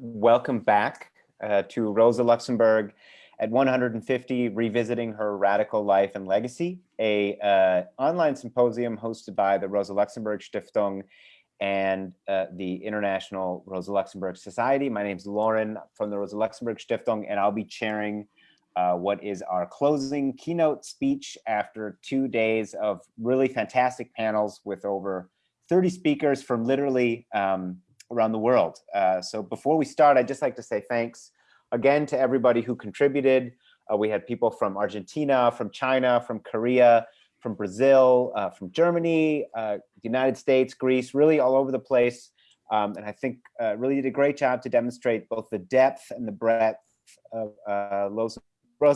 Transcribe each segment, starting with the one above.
welcome back uh, to Rosa Luxemburg at 150, Revisiting Her Radical Life and Legacy, a uh, online symposium hosted by the Rosa Luxemburg Stiftung and uh, the International Rosa Luxemburg Society. My name is Lauren from the Rosa Luxemburg Stiftung, and I'll be chairing uh, what is our closing keynote speech after two days of really fantastic panels with over 30 speakers from literally um, around the world. Uh, so before we start, I'd just like to say thanks again to everybody who contributed. Uh, we had people from Argentina, from China, from Korea, from Brazil, uh, from Germany, uh, the United States, Greece, really all over the place. Um, and I think uh, really did a great job to demonstrate both the depth and the breadth of uh, Rosa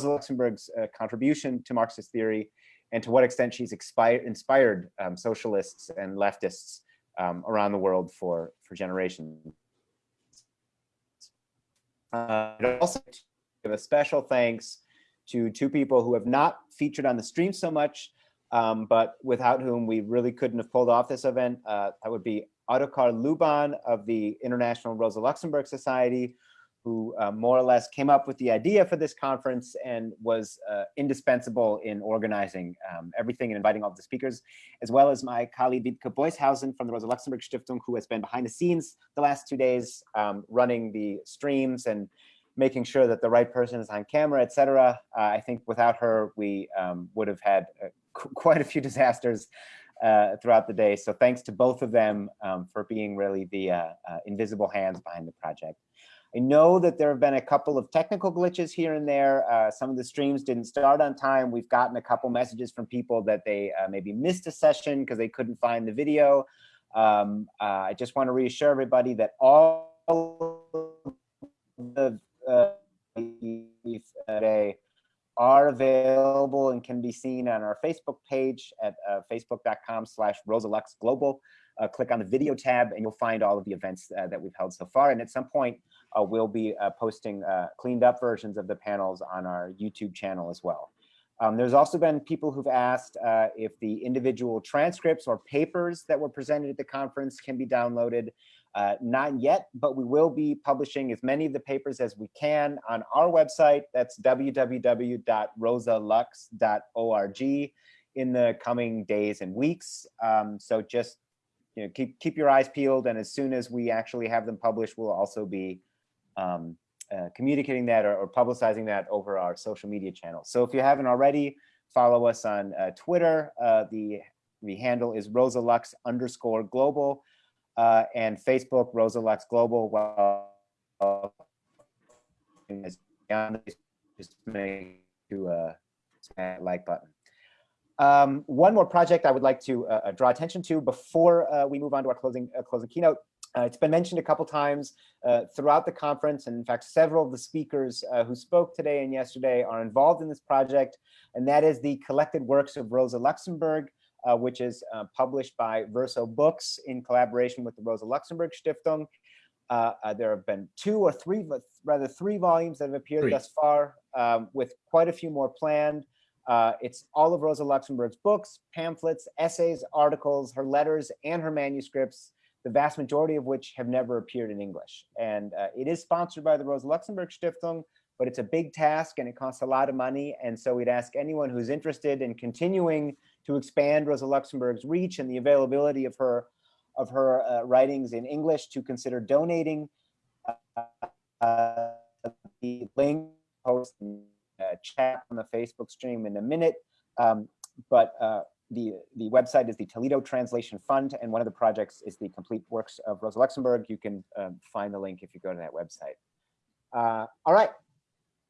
Luxemburg's contribution to Marxist theory and to what extent she's inspired um, socialists and leftists um, around the world for, for generations. Uh, also give a special thanks to two people who have not featured on the stream so much, um, but without whom we really couldn't have pulled off this event. Uh, that would be Ottokar Luban of the International Rosa Luxemburg Society, who uh, more or less came up with the idea for this conference and was uh, indispensable in organizing um, everything and inviting all the speakers, as well as my colleague Wiebke Beushausen from the Rosa Luxemburg Stiftung, who has been behind the scenes the last two days, um, running the streams and making sure that the right person is on camera, etc. Uh, I think without her, we um, would have had uh, quite a few disasters uh, throughout the day. So thanks to both of them um, for being really the uh, invisible hands behind the project. I know that there have been a couple of technical glitches here and there. Uh, some of the streams didn't start on time. We've gotten a couple messages from people that they uh, maybe missed a session because they couldn't find the video. Um, uh, I just want to reassure everybody that all the today are available and can be seen on our Facebook page at uh, facebook.com slash rosaluxglobal. Uh, click on the video tab and you'll find all of the events uh, that we've held so far. And at some point, uh, we'll be uh, posting uh, cleaned up versions of the panels on our YouTube channel as well. Um, there's also been people who've asked uh, if the individual transcripts or papers that were presented at the conference can be downloaded. Not yet, but we will be publishing as many of the papers as we can on our website. That's www.rosalux.org in the coming days and weeks. Um, so just you know, keep keep your eyes peeled, and as soon as we actually have them published, we'll also be um, uh, communicating that or, or, publicizing that over our social media channels. So if you haven't already, follow us on uh, Twitter. Uh, the, the handle is rosalux underscore global uh, and Facebook rosalux global. Well, just make to uh, like button. Um, one more project I would like to uh, draw attention to before we move on to our closing closing keynote uh, it's been mentioned a couple times uh, throughout the conference, and in fact, several of the speakers uh, who spoke today and yesterday are involved in this project, and that is the collected works of Rosa Luxemburg, uh, which is uh, published by Verso Books in collaboration with the Rosa Luxemburg Stiftung. Uh, there have been two or three, rather three volumes that have appeared three. thus far, um, with quite a few more planned. It's all of Rosa Luxemburg's books, pamphlets, essays, articles, her letters, and her manuscripts the vast majority of which have never appeared in English. And uh, it is sponsored by the Rosa Luxemburg Stiftung, but it's a big task and it costs a lot of money. And so we'd ask anyone who's interested in continuing to expand Rosa Luxemburg's reach and the availability of her of her uh, writings in English to consider donating. Uh, the link post uh, chat on the Facebook stream in a minute. Um, but uh, the, the website is the Toledo Translation Fund, and one of the projects is the complete works of Rosa Luxemburg. You can um, find the link if you go to that website. Uh, all right,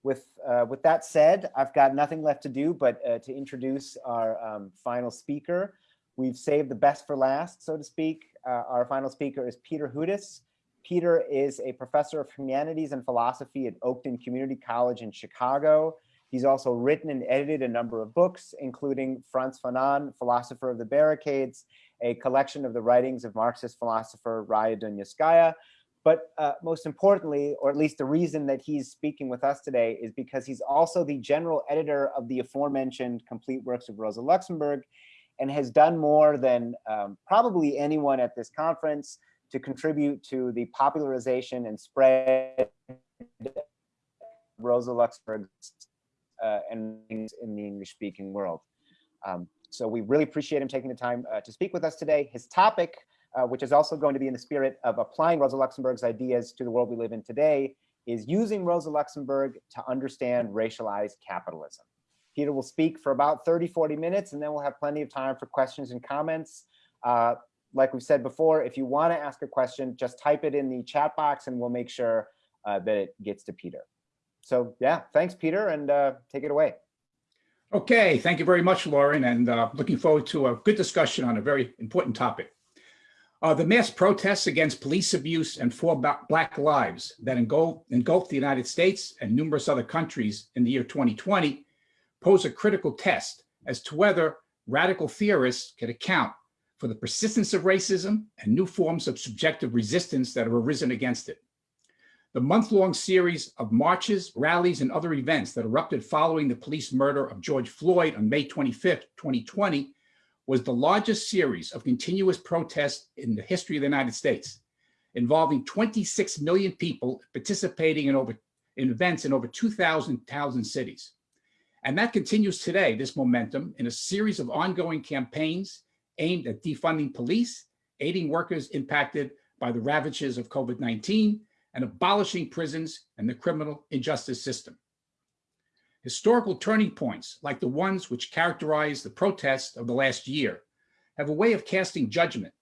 with, uh, with that said, I've got nothing left to do but uh, to introduce our um, final speaker. We've saved the best for last, so to speak. Uh, our final speaker is Peter Hudis. Peter is a professor of humanities and philosophy at Oakton Community College in Chicago. He's also written and edited a number of books, including Frantz Fanon, Philosopher of the Barricades, a collection of the writings of Marxist philosopher Raya Dunayevskaya. But uh, most importantly, or at least the reason that he's speaking with us today is because he's also the general editor of the aforementioned complete works of Rosa Luxemburg and has done more than um, probably anyone at this conference to contribute to the popularization and spread Rosa Luxemburg uh, and in the English speaking world. Um, so we really appreciate him taking the time uh, to speak with us today. His topic, uh, which is also going to be in the spirit of applying Rosa Luxemburg's ideas to the world we live in today, is using Rosa Luxemburg to understand racialized capitalism. Peter will speak for about 30, 40 minutes, and then we'll have plenty of time for questions and comments. Uh, like we've said before, if you want to ask a question, just type it in the chat box and we'll make sure uh, that it gets to Peter. So yeah, thanks, Peter, and uh, take it away. Okay, thank you very much, Lauren, and uh, looking forward to a good discussion on a very important topic. Uh, the mass protests against police abuse and for Black lives that engulfed, engulfed the United States and numerous other countries in the year 2020 pose a critical test as to whether radical theorists can account for the persistence of racism and new forms of subjective resistance that have arisen against it. The month-long series of marches, rallies, and other events that erupted following the police murder of George Floyd on May 25, 2020, was the largest series of continuous protests in the history of the United States, involving 26 million people participating in over in events in over 2,000 cities. And that continues today, this momentum, in a series of ongoing campaigns aimed at defunding police, aiding workers impacted by the ravages of COVID-19, and abolishing prisons and the criminal injustice system. Historical turning points, like the ones which characterize the protests of the last year, have a way of casting judgment,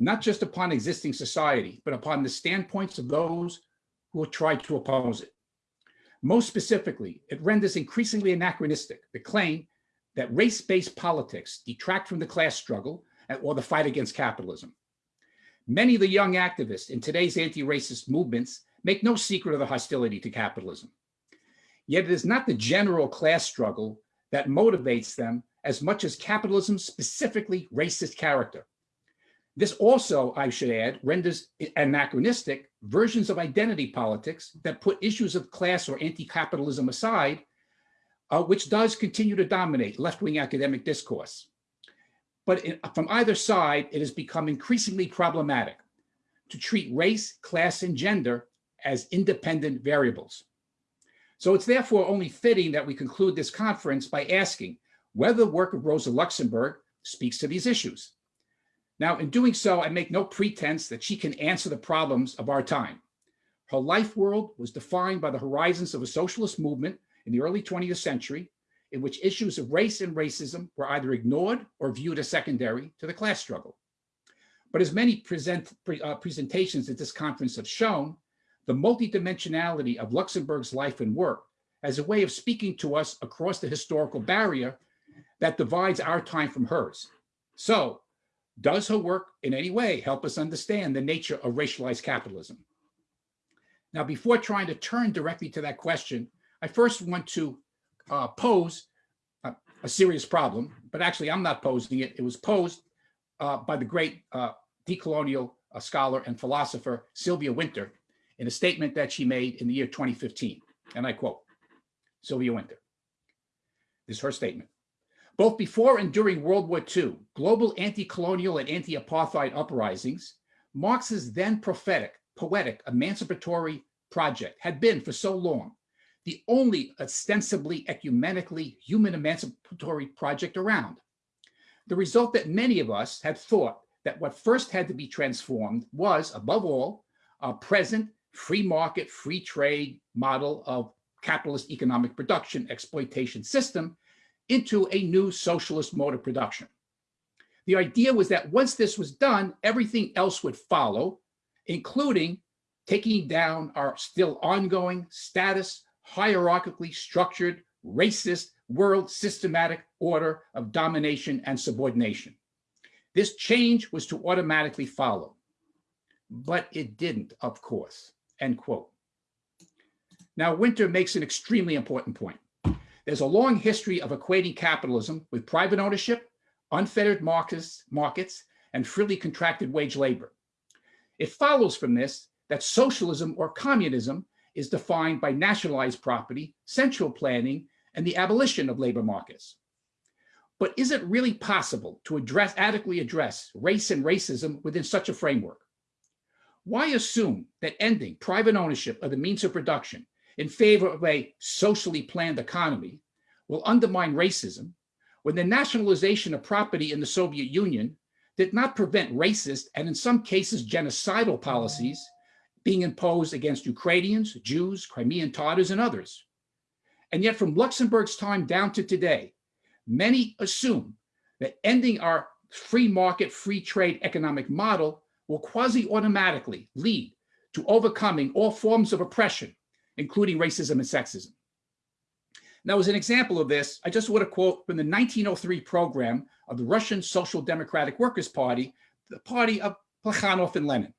not just upon existing society, but upon the standpoints of those who tried to oppose it. Most specifically, it renders increasingly anachronistic the claim that race-based politics detract from the class struggle or the fight against capitalism. Many of the young activists in today's anti-racist movements make no secret of the hostility to capitalism. Yet it is not the general class struggle that motivates them as much as capitalism's specifically racist character. This also, I should add, renders anachronistic versions of identity politics that put issues of class or anti-capitalism aside, uh, which does continue to dominate left-wing academic discourse. But in, from either side, it has become increasingly problematic to treat race, class, and gender as independent variables. So it's therefore only fitting that we conclude this conference by asking whether the work of Rosa Luxemburg speaks to these issues. Now, in doing so, I make no pretense that she can answer the problems of our time. Her life world was defined by the horizons of a socialist movement in the early 20th century in which issues of race and racism were either ignored or viewed as secondary to the class struggle. But as many present, uh, presentations at this conference have shown, the multidimensionality of Luxemburg's life and work as a way of speaking to us across the historical barrier that divides our time from hers. So does her work in any way help us understand the nature of racialized capitalism? Now, before trying to turn directly to that question, I first want to uh, pose a, a, serious problem, but actually I'm not posing it. It was posed uh, by the great uh, decolonial uh, scholar and philosopher Sylvia Wynter in a statement that she made in the year 2015. And I quote, Sylvia Wynter, This is her statement. Both before and during World War II, global anti-colonial and anti-apartheid uprisings, Marx's then prophetic, poetic, emancipatory project had been for so long the only ostensibly ecumenically human emancipatory project around. The result that many of us had thought that what first had to be transformed was, above all, a present free market, free trade model of capitalist economic production exploitation system into a new socialist mode of production. The idea was that once this was done, everything else would follow, including taking down our still ongoing status hierarchically structured, racist world systematic order of domination and subordination. This change was to automatically follow, but it didn't, of course, end quote. Now, Wynter makes an extremely important point. There's a long history of equating capitalism with private ownership, unfettered markets, markets and freely contracted wage labor. It follows from this that socialism or communism is defined by nationalized property, central planning, and the abolition of labor markets. But is it really possible to address, adequately address race and racism within such a framework? Why assume that ending private ownership of the means of production in favor of a socially planned economy will undermine racism when the nationalization of property in the Soviet Union did not prevent racist and in some cases genocidal policies being imposed against Ukrainians, Jews, Crimean Tatars, and others. And yet from Luxemburg's time down to today, many assume that ending our free market, free trade economic model will quasi-automatically lead to overcoming all forms of oppression, including racism and sexism. Now, as an example of this, I just want to quote from the 1903 program of the Russian Social Democratic Workers' Party, the party of Plekhanov and Lenin.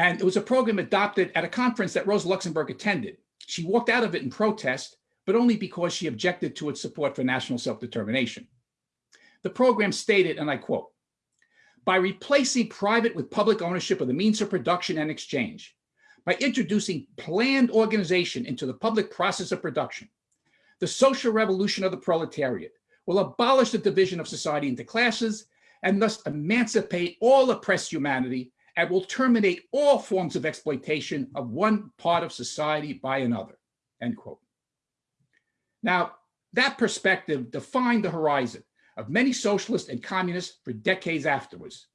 And it was a program adopted at a conference that Rosa Luxemburg attended. She walked out of it in protest, but only because she objected to its support for national self-determination. The program stated, and I quote, by replacing private with public ownership of the means of production and exchange, by introducing planned organization into the public process of production, the social revolution of the proletariat will abolish the division of society into classes and thus emancipate all oppressed humanity and will terminate all forms of exploitation of one part of society by another, end quote. Now, that perspective defined the horizon of many socialists and communists for decades afterwards.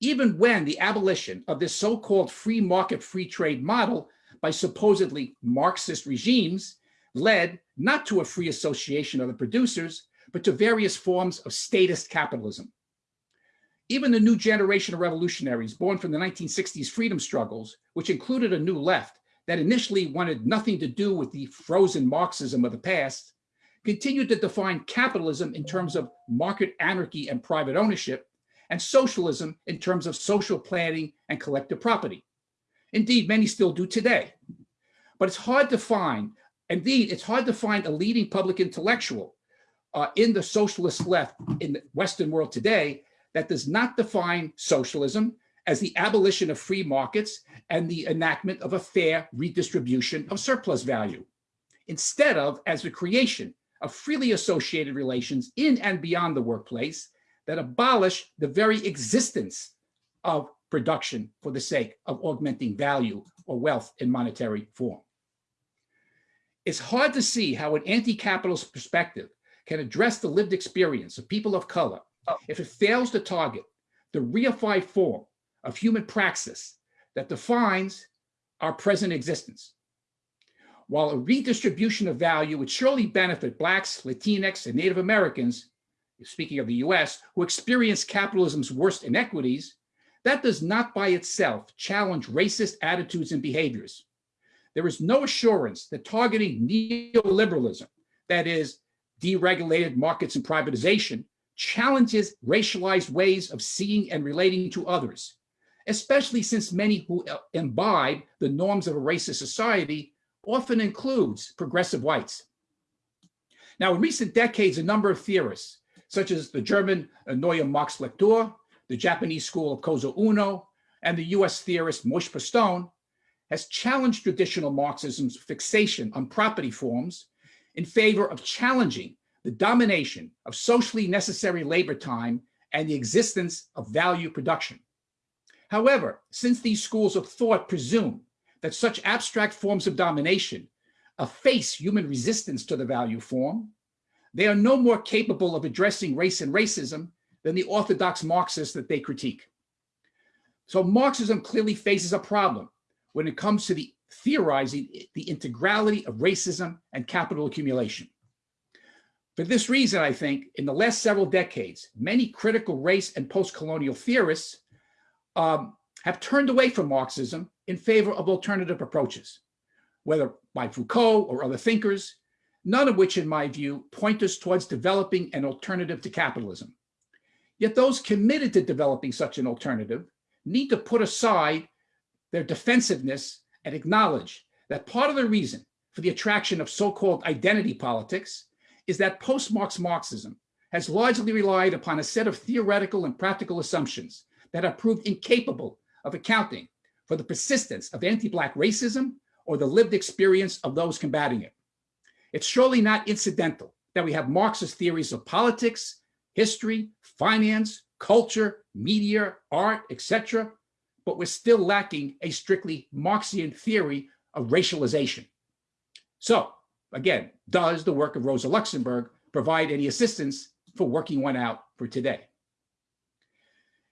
Even when the abolition of this so-called free market, free trade model by supposedly Marxist regimes led not to a free association of the producers, but to various forms of statist capitalism. Even the new generation of revolutionaries born from the 1960s freedom struggles, which included a new left that initially wanted nothing to do with the frozen Marxism of the past, continued to define capitalism in terms of market anarchy and private ownership, and socialism in terms of social planning and collective property. Indeed, many still do today. But it's hard to find, indeed, it's hard to find a leading public intellectual uh, in the socialist left in the Western world today that does not define socialism as the abolition of free markets and the enactment of a fair redistribution of surplus value, instead of as the creation of freely associated relations in and beyond the workplace that abolish the very existence of production for the sake of augmenting value or wealth in monetary form. It's hard to see how an anti-capitalist perspective can address the lived experience of people of color Uh, if it fails to target the reified form of human praxis that defines our present existence. While a redistribution of value would surely benefit Blacks, Latinx, and Native Americans, speaking of the US, who experience capitalism's worst inequities, that does not by itself challenge racist attitudes and behaviors. There is no assurance that targeting neoliberalism, that is, deregulated markets and privatization, challenges racialized ways of seeing and relating to others, especially since many who uh, imbibe the norms of a racist society often includes progressive whites. Now, in recent decades, a number of theorists, such as the German Neue Marx-Lektüre, the Japanese school of Kozo Uno, and the US theorist Moshe Postone, has challenged traditional Marxism's fixation on property forms in favor of challenging the domination of socially necessary labor time and the existence of value production. However, since these schools of thought presume that such abstract forms of domination efface human resistance to the value form, they are no more capable of addressing race and racism than the orthodox Marxists that they critique. So Marxism clearly faces a problem when it comes to the theorizing the integrality of racism and capital accumulation. For this reason, I think, in the last several decades, many critical race and post-colonial theorists um, have turned away from Marxism in favor of alternative approaches, whether by Foucault or other thinkers, none of which, in my view, point us towards developing an alternative to capitalism. Yet those committed to developing such an alternative need to put aside their defensiveness and acknowledge that part of the reason for the attraction of so-called identity politics is that post-Marx Marxism has largely relied upon a set of theoretical and practical assumptions that have proved incapable of accounting for the persistence of anti-Black racism or the lived experience of those combating it. It's surely not incidental that we have Marxist theories of politics, history, finance, culture, media, art, etc., but we're still lacking a strictly Marxian theory of racialization. So again, does the work of Rosa Luxemburg provide any assistance for working one out for today?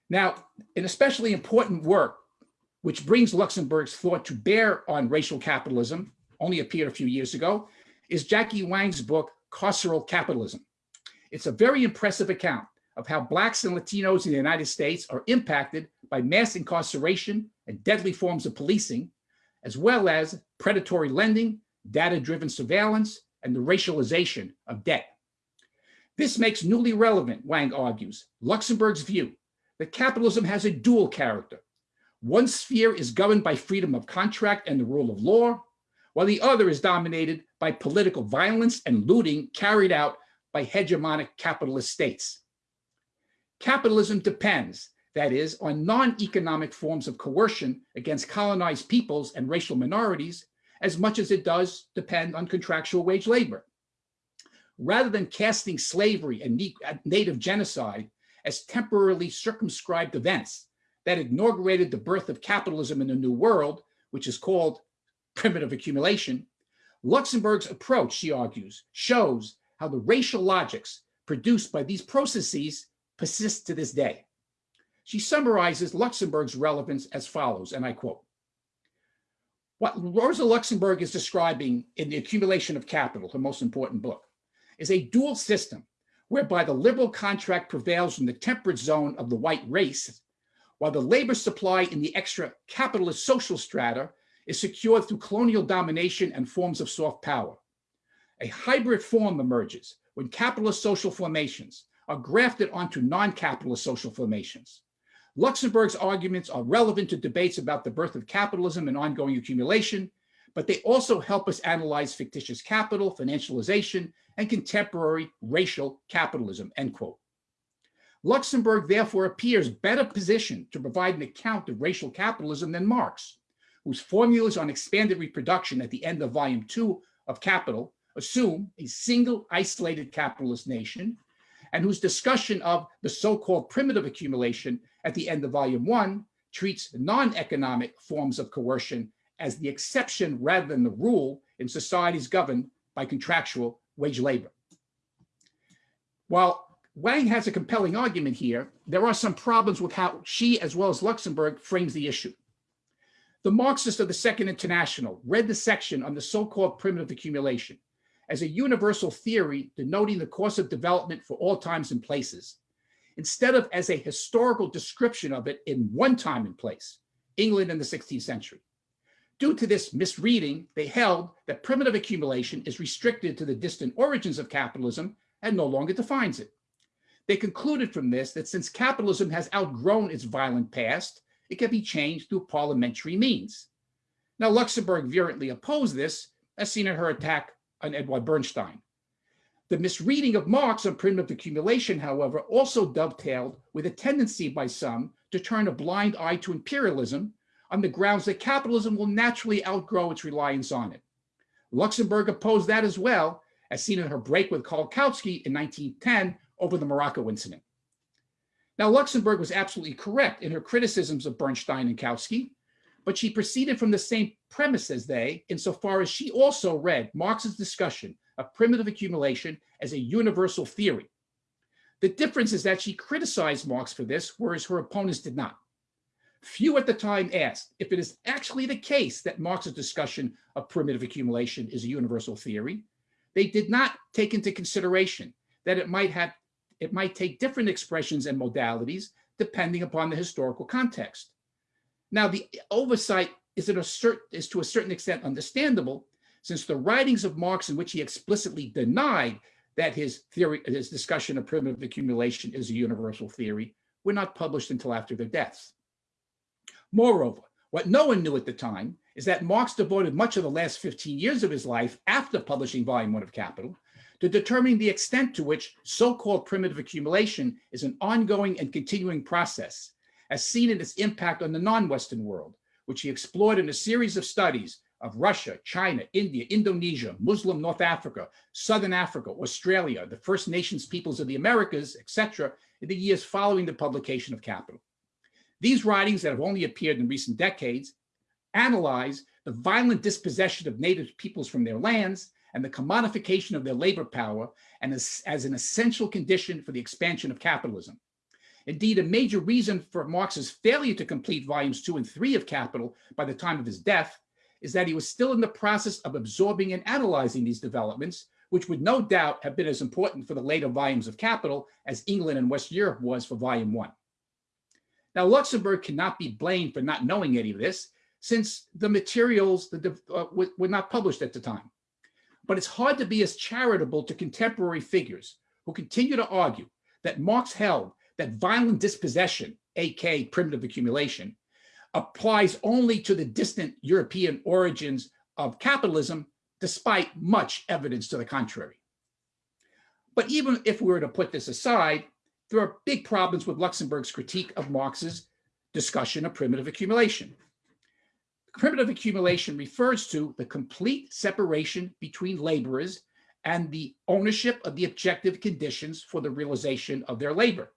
Now, an especially important work which brings Luxemburg's thought to bear on racial capitalism, only appeared a few years ago, is Jackie Wang's book, Carceral Capitalism. It's a very impressive account of how Blacks and Latinos in the United States are impacted by mass incarceration and deadly forms of policing, as well as predatory lending, data-driven surveillance, and the racialization of debt. This makes newly relevant, Wang argues, Luxemburg's view that capitalism has a dual character. One sphere is governed by freedom of contract and the rule of law, while the other is dominated by political violence and looting carried out by hegemonic capitalist states. Capitalism depends, that is, on non-economic forms of coercion against colonized peoples and racial minorities as much as it does depend on contractual wage labor. Rather than casting slavery and native genocide as temporarily circumscribed events that inaugurated the birth of capitalism in the New World, which is called primitive accumulation, Luxemburg's approach, she argues, shows how the racial logics produced by these processes persist to this day. She summarizes Luxemburg's relevance as follows, and I quote, what Rosa Luxemburg is describing in The Accumulation of Capital, her most important book, is a dual system whereby the liberal contract prevails in the temperate zone of the white race, while the labor supply in the extra capitalist social strata is secured through colonial domination and forms of soft power. A hybrid form emerges when capitalist social formations are grafted onto non-capitalist social formations. Luxemburg's arguments are relevant to debates about the birth of capitalism and ongoing accumulation, but they also help us analyze fictitious capital, financialization, and contemporary racial capitalism, end quote. Luxemburg therefore appears better positioned to provide an account of racial capitalism than Marx, whose formulas on expanded reproduction at the end of volume two of Capital assume a single isolated capitalist nation, and whose discussion of the so-called primitive accumulation at the end of volume one treats non-economic forms of coercion as the exception rather than the rule in societies governed by contractual wage labor. While Wang has a compelling argument here, there are some problems with how she, as well as Luxemburg, frames the issue. The Marxists of the Second International read the section on the so-called primitive accumulation as a universal theory denoting the course of development for all times and places, instead of as a historical description of it in one time and place, England in the 16th century. Due to this misreading, they held that primitive accumulation is restricted to the distant origins of capitalism and no longer defines it. They concluded from this that since capitalism has outgrown its violent past, it can be changed through parliamentary means. Now, Luxemburg virulently opposed this, as seen in her attack on Edward Bernstein. The misreading of Marx on primitive accumulation, however, also dovetailed with a tendency by some to turn a blind eye to imperialism on the grounds that capitalism will naturally outgrow its reliance on it. Luxemburg opposed that as well, as seen in her break with Karl Kautsky in 1910 over the Morocco incident. Now, Luxemburg was absolutely correct in her criticisms of Bernstein and Kautsky, but she proceeded from the same premise as they, insofar as she also read Marx's discussion of primitive accumulation as a universal theory. The difference is that she criticized Marx for this, whereas her opponents did not. Few at the time asked if it is actually the case that Marx's discussion of primitive accumulation is a universal theory. They did not take into consideration that it might have it might take different expressions and modalities depending upon the historical context. Now, the oversight is, a is to a certain extent understandable, since the writings of Marx in which he explicitly denied that his theory, his discussion of primitive accumulation is a universal theory, were not published until after their deaths. Moreover, what no one knew at the time is that Marx devoted much of the last 15 years of his life after publishing volume one of Capital to determining the extent to which so-called primitive accumulation is an ongoing and continuing process, as seen in its impact on the non-Western world, which he explored in a series of studies of Russia, China, India, Indonesia, Muslim North Africa, Southern Africa, Australia, the First Nations peoples of the Americas, etc., in the years following the publication of Capital. These writings that have only appeared in recent decades analyze the violent dispossession of native peoples from their lands and the commodification of their labor power and as, as an essential condition for the expansion of capitalism. Indeed, a major reason for Marx's failure to complete volumes two and three of Capital by the time of his death is that he was still in the process of absorbing and analyzing these developments, which would no doubt have been as important for the later volumes of Capital as England and West Europe was for volume one. Now, Luxemburg cannot be blamed for not knowing any of this, since the materials uh, were not published at the time. But it's hard to be as charitable to contemporary figures who continue to argue that Marx held that violent dispossession, aka primitive accumulation, applies only to the distant European origins of capitalism, despite much evidence to the contrary. But even if we were to put this aside, there are big problems with Luxemburg's critique of Marx's discussion of primitive accumulation. Primitive accumulation refers to the complete separation between laborers and the ownership of the objective conditions for the realization of their labor.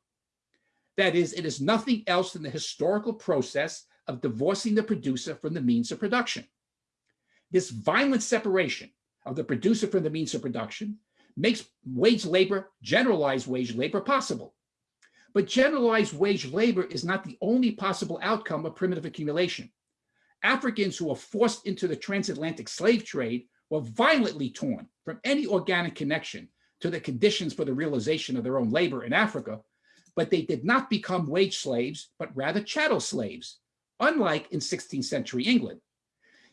That is, it is nothing else than the historical process of divorcing the producer from the means of production. This violent separation of the producer from the means of production makes wage labor, generalized wage labor possible. But generalized wage labor is not the only possible outcome of primitive accumulation. Africans who were forced into the transatlantic slave trade were violently torn from any organic connection to the conditions for the realization of their own labor in Africa but they did not become wage slaves, but rather chattel slaves, unlike in 16th century England.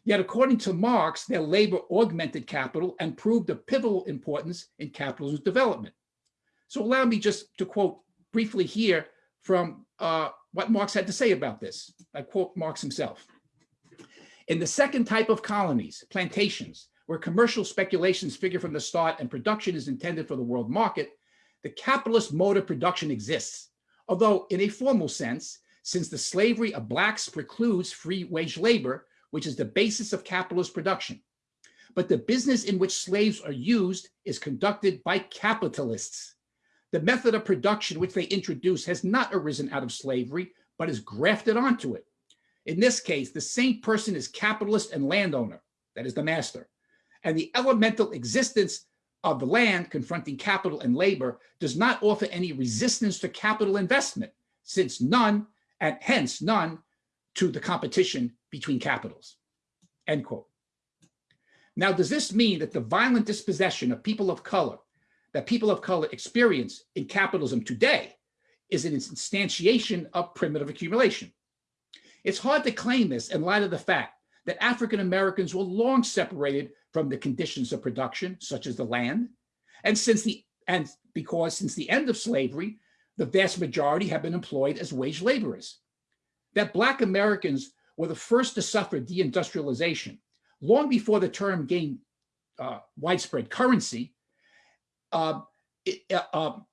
Yet according to Marx, their labor augmented capital and proved of pivotal importance in capitalism's development. So allow me just to quote briefly here from uh, what Marx had to say about this. I quote Marx himself. In the second type of colonies, plantations, where commercial speculations figure from the start and production is intended for the world market, the capitalist mode of production exists, although in a formal sense, since the slavery of blacks precludes free wage labor, which is the basis of capitalist production. But the business in which slaves are used is conducted by capitalists. The method of production which they introduce has not arisen out of slavery, but is grafted onto it. In this case, the same person is capitalist and landowner, that is the master. And the elemental existence of the land confronting capital and labor does not offer any resistance to capital investment, since none, and hence none, to the competition between capitals, end quote. Now, does this mean that the violent dispossession of people of color that people of color experience in capitalism today is an instantiation of primitive accumulation? It's hard to claim this in light of the fact that African Americans were long separated from the conditions of production, such as the land. And since the and because since the end of slavery, the vast majority have been employed as wage laborers. That Black Americans were the first to suffer deindustrialization long before the term gained uh, widespread currency, uh, it, uh, um,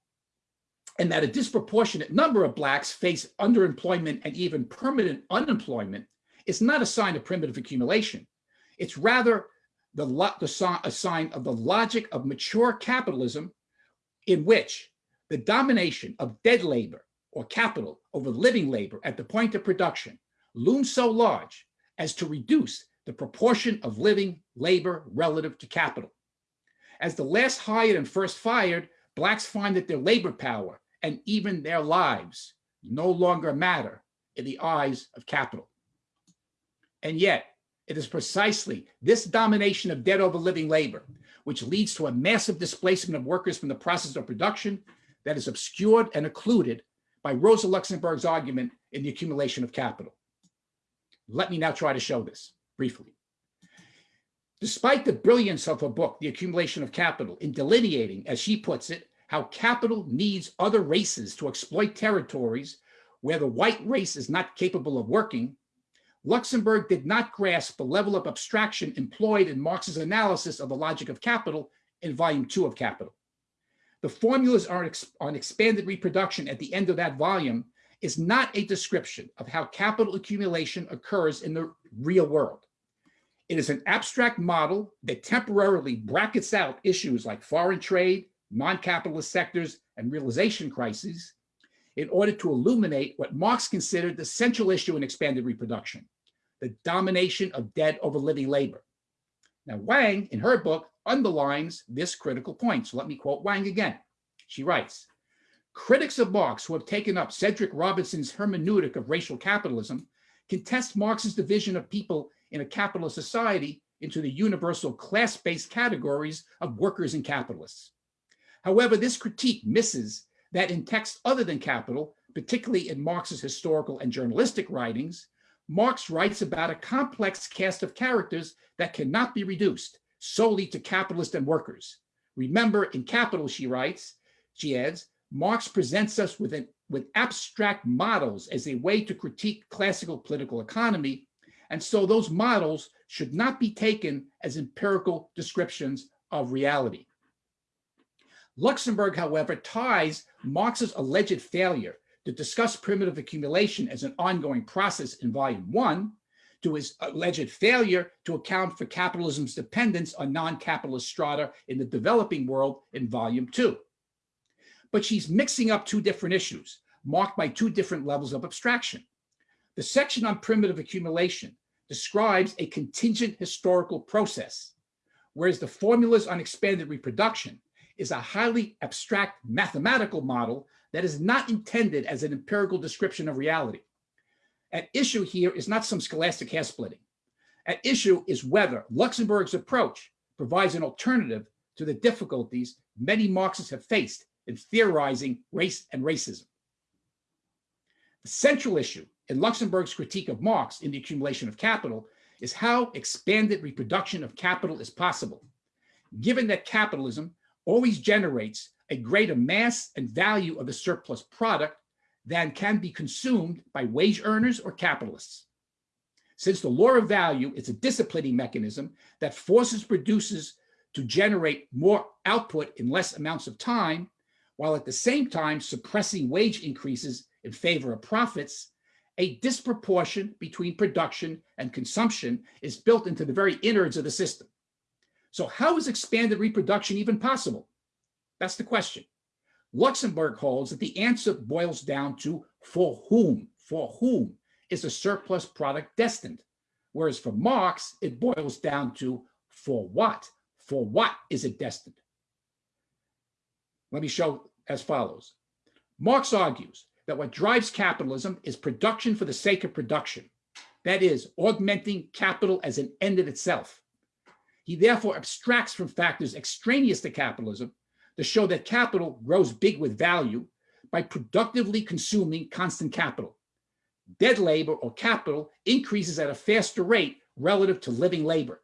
and that a disproportionate number of Blacks face underemployment and even permanent unemployment is not a sign of primitive accumulation. It's rather the, the a sign of the logic of mature capitalism in which the domination of dead labor or capital over living labor at the point of production looms so large as to reduce the proportion of living labor relative to capital. As the last hired and first fired, Blacks find that their labor power and even their lives no longer matter in the eyes of capital. And yet, it is precisely this domination of dead over living labor, which leads to a massive displacement of workers from the process of production that is obscured and occluded by Rosa Luxemburg's argument in the accumulation of capital. Let me now try to show this briefly. Despite the brilliance of her book, The Accumulation of Capital, in delineating, as she puts it, how capital needs other races to exploit territories where the white race is not capable of working, Luxemburg did not grasp the level of abstraction employed in Marx's analysis of the logic of capital in volume two of Capital. The formulas on, expanded reproduction at the end of that volume is not a description of how capital accumulation occurs in the real world. It is an abstract model that temporarily brackets out issues like foreign trade, non-capitalist sectors, and realization crises, in order to illuminate what Marx considered the central issue in expanded reproduction, the domination of dead over living labor. Now, Wang, in her book, underlines this critical point. So let me quote Wang again. She writes, critics of Marx who have taken up Cedric Robinson's hermeneutic of racial capitalism contest Marx's division of people in a capitalist society into the universal class-based categories of workers and capitalists. However, this critique misses that in texts other than Capital, particularly in Marx's historical and journalistic writings, Marx writes about a complex cast of characters that cannot be reduced solely to capitalists and workers. Remember, in Capital, she writes, she adds, Marx presents us with, an, with abstract models as a way to critique classical political economy, and so those models should not be taken as empirical descriptions of reality. Luxemburg, however, ties Marx's alleged failure to discuss primitive accumulation as an ongoing process in volume one to his alleged failure to account for capitalism's dependence on non-capitalist strata in the developing world in volume two. But she's mixing up two different issues marked by two different levels of abstraction. The section on primitive accumulation describes a contingent historical process, whereas the formulas on expanded reproduction is a highly abstract mathematical model that is not intended as an empirical description of reality. At issue here is not some scholastic hair splitting. At issue is whether Luxemburg's approach provides an alternative to the difficulties many Marxists have faced in theorizing race and racism. The central issue in Luxemburg's critique of Marx in the accumulation of capital is how expanded reproduction of capital is possible, given that capitalism always generates a greater mass and value of the surplus product than can be consumed by wage earners or capitalists. Since the law of value is a disciplining mechanism that forces producers to generate more output in less amounts of time, while at the same time suppressing wage increases in favor of profits, a disproportion between production and consumption is built into the very innards of the system. So how is expanded reproduction even possible? That's the question. Luxemburg holds that the answer boils down to for whom, for whom is a surplus product destined? Whereas for Marx, it boils down to for what, for what is it destined? Let me show as follows. Marx argues that what drives capitalism is production for the sake of production. That is, augmenting capital as an end in itself. He therefore abstracts from factors extraneous to capitalism to show that capital grows big with value by productively consuming constant capital. Dead labor or capital increases at a faster rate relative to living labor.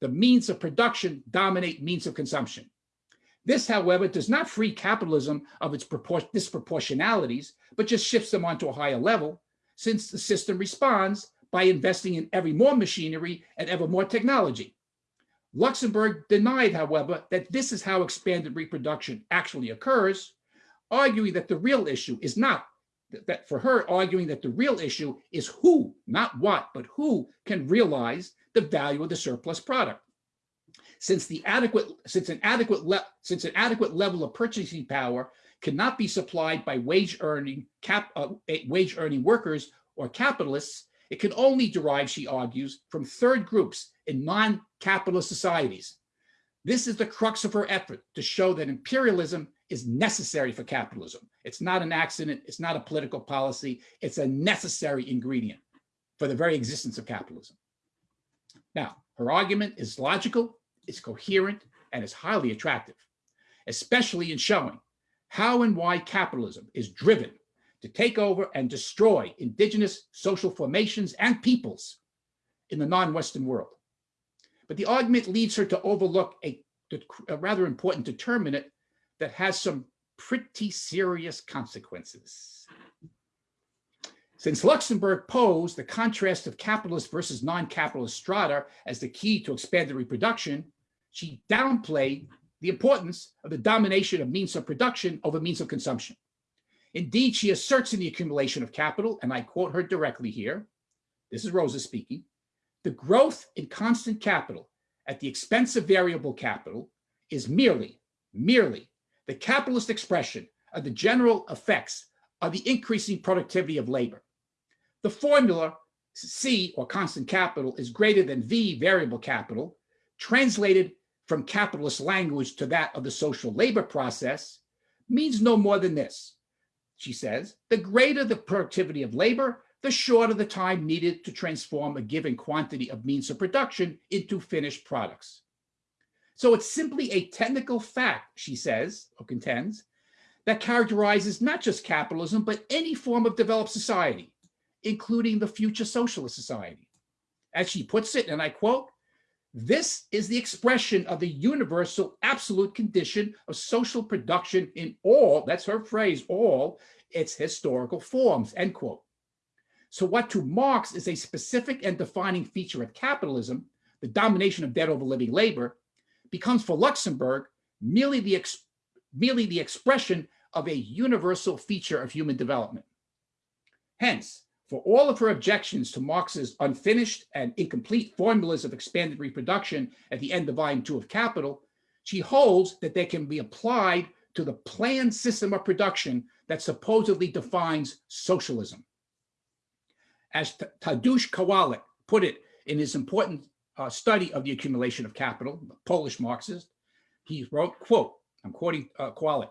The means of production dominate means of consumption. This, however, does not free capitalism of its disproportionalities, but just shifts them onto a higher level, since the system responds by investing in ever more machinery and ever more technology. Luxemburg denied, however, that this is how expanded reproduction actually occurs, arguing that the real issue is not that for her arguing that the real issue is who, not what, but who can realize the value of the surplus product. Since the adequate, since an adequate, since an adequate level of purchasing power cannot be supplied by wage earning cap, uh, wage earning workers or capitalists, it can only derive, she argues, from third groups in non-capitalist societies. This is the crux of her effort to show that imperialism is necessary for capitalism. It's not an accident. It's not a political policy. It's a necessary ingredient for the very existence of capitalism. Now, her argument is logical, it's coherent, and is highly attractive, especially in showing how and why capitalism is driven to take over and destroy indigenous social formations and peoples in the non-Western world. But the argument leads her to overlook a, a rather important determinant that has some pretty serious consequences. Since Luxemburg posed the contrast of capitalist versus non-capitalist strata as the key to expanded reproduction, she downplayed the importance of the domination of means of production over means of consumption. Indeed, she asserts in the accumulation of capital, and I quote her directly here, this is Rosa speaking, the growth in constant capital at the expense of variable capital is merely, merely the capitalist expression of the general effects of the increasing productivity of labor. The formula C, or constant capital, is greater than V, variable capital, translated from capitalist language to that of the social labor process, means no more than this. She says, the greater the productivity of labor, the shorter the time needed to transform a given quantity of means of production into finished products. So it's simply a technical fact, she says, or contends, that characterizes not just capitalism, but any form of developed society, including the future socialist society. As she puts it, and I quote, this is the expression of the universal absolute condition of social production in all, that's her phrase, all its historical forms, end quote. So what to Marx is a specific and defining feature of capitalism, the domination of dead over living labor, becomes for Luxemburg merely the, merely the expression of a universal feature of human development. Hence, for all of her objections to Marx's unfinished and incomplete formulas of expanded reproduction at the end of volume two of Capital, she holds that they can be applied to the planned system of production that supposedly defines socialism. As Tadeusz Kowalik put it in his important uh, study of the accumulation of capital, the Polish Marxist, he wrote, quote, I'm quoting uh, Kowalik,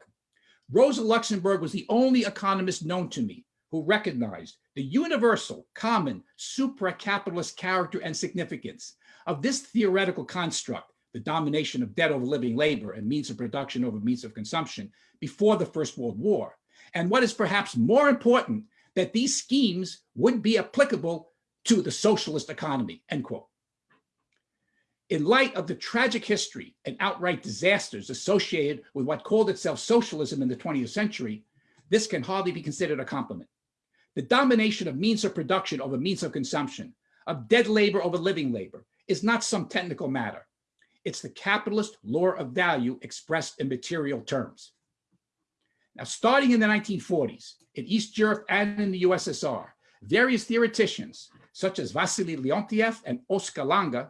Rosa Luxemburg was the only economist known to me who recognized the universal, common, supra-capitalist character and significance of this theoretical construct, the domination of dead over living labor and means of production over means of consumption before the First World War. And what is perhaps more important, that these schemes would be applicable to the socialist economy, end quote. In light of the tragic history and outright disasters associated with what called itself socialism in the 20th century, this can hardly be considered a compliment. The domination of means of production over means of consumption, of dead labor over living labor, is not some technical matter. It's the capitalist law of value expressed in material terms. Now, starting in the 1940s, in East Europe and in the USSR, various theoreticians, such as Vasily Leontiev and Oskar Lange,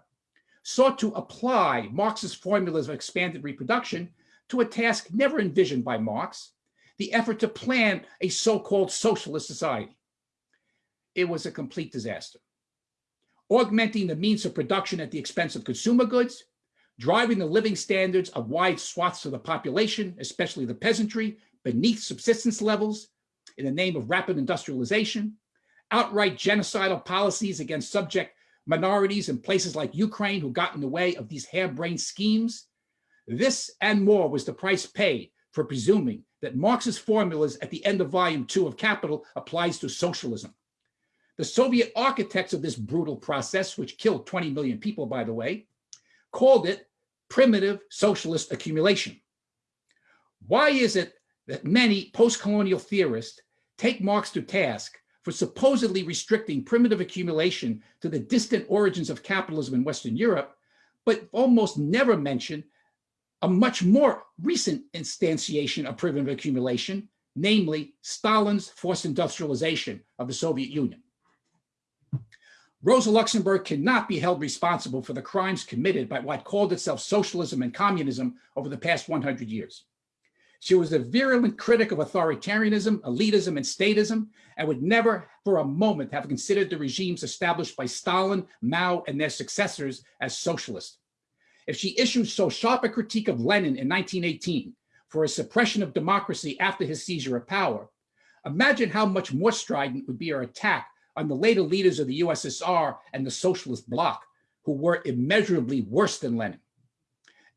sought to apply Marx's formulas of expanded reproduction to a task never envisioned by Marx, the effort to plan a so-called socialist society. It was a complete disaster. Augmenting the means of production at the expense of consumer goods, driving the living standards of wide swaths of the population, especially the peasantry, beneath subsistence levels in the name of rapid industrialization, outright genocidal policies against subject minorities in places like Ukraine who got in the way of these harebrained schemes. This and more was the price paid for presuming that Marx's formulas at the end of volume two of Capital applies to socialism. The Soviet architects of this brutal process, which killed 20 million people, by the way, called it primitive socialist accumulation. Why is it that many post-colonial theorists take Marx to task for supposedly restricting primitive accumulation to the distant origins of capitalism in Western Europe, but almost never mention a much more recent instantiation of primitive accumulation, namely Stalin's forced industrialization of the Soviet Union. Rosa Luxemburg cannot be held responsible for the crimes committed by what called itself socialism and communism over the past 100 years. She was a virulent critic of authoritarianism, elitism, and statism, and would never for a moment have considered the regimes established by Stalin, Mao, and their successors as socialist. If she issued so sharp a critique of Lenin in 1918 for his suppression of democracy after his seizure of power, imagine how much more strident would be her attack on the later leaders of the USSR and the socialist bloc, who were immeasurably worse than Lenin.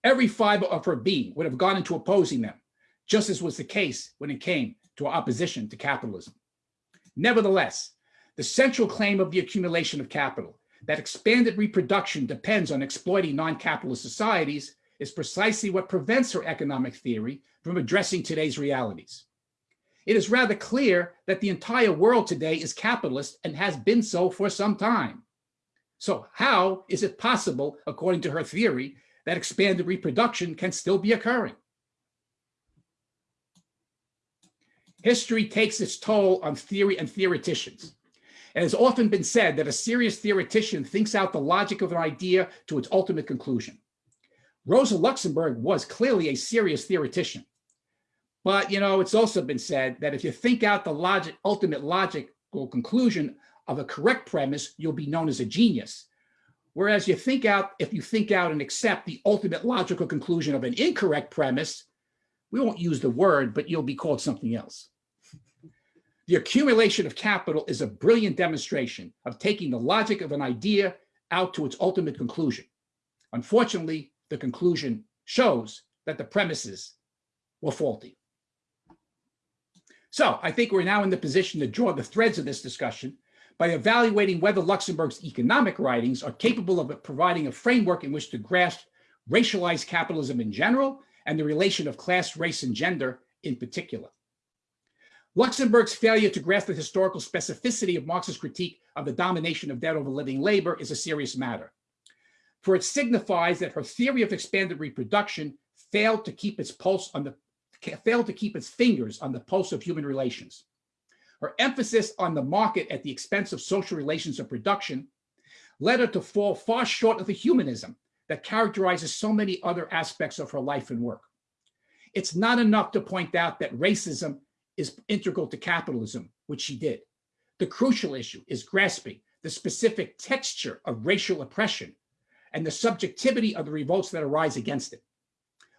Every fiber of her being would have gone into opposing them, just as was the case when it came to opposition to capitalism. Nevertheless, the central claim of the accumulation of capital that expanded reproduction depends on exploiting non-capitalist societies is precisely what prevents her economic theory from addressing today's realities. It is rather clear that the entire world today is capitalist and has been so for some time. So how is it possible, according to her theory, that expanded reproduction can still be occurring? History takes its toll on theory and theoreticians. It has often been said that a serious theoretician thinks out the logic of an idea to its ultimate conclusion. Rosa Luxemburg was clearly a serious theoretician, But, you know, it's also been said that if you think out the logic, ultimate logical conclusion of a correct premise, you'll be known as a genius. Whereas you think out, if you think out and accept the ultimate logical conclusion of an incorrect premise, we won't use the word, but you'll be called something else. The accumulation of capital is a brilliant demonstration of taking the logic of an idea out to its ultimate conclusion. Unfortunately, the conclusion shows that the premises were faulty. So I think we're now in the position to draw the threads of this discussion by evaluating whether Luxemburg's economic writings are capable of providing a framework in which to grasp racialized capitalism in general and the relation of class, race, and gender in particular. Luxemburg's failure to grasp the historical specificity of Marx's critique of the domination of dead over living labor is a serious matter. For it signifies that her theory of expanded reproduction failed to keep its pulse on the failed to keep its fingers on the pulse of human relations. Her emphasis on the market at the expense of social relations of production led her to fall far short of the humanism that characterizes so many other aspects of her life and work. It's not enough to point out that racism is integral to capitalism, which she did. The crucial issue is grasping the specific texture of racial oppression and the subjectivity of the revolts that arise against it.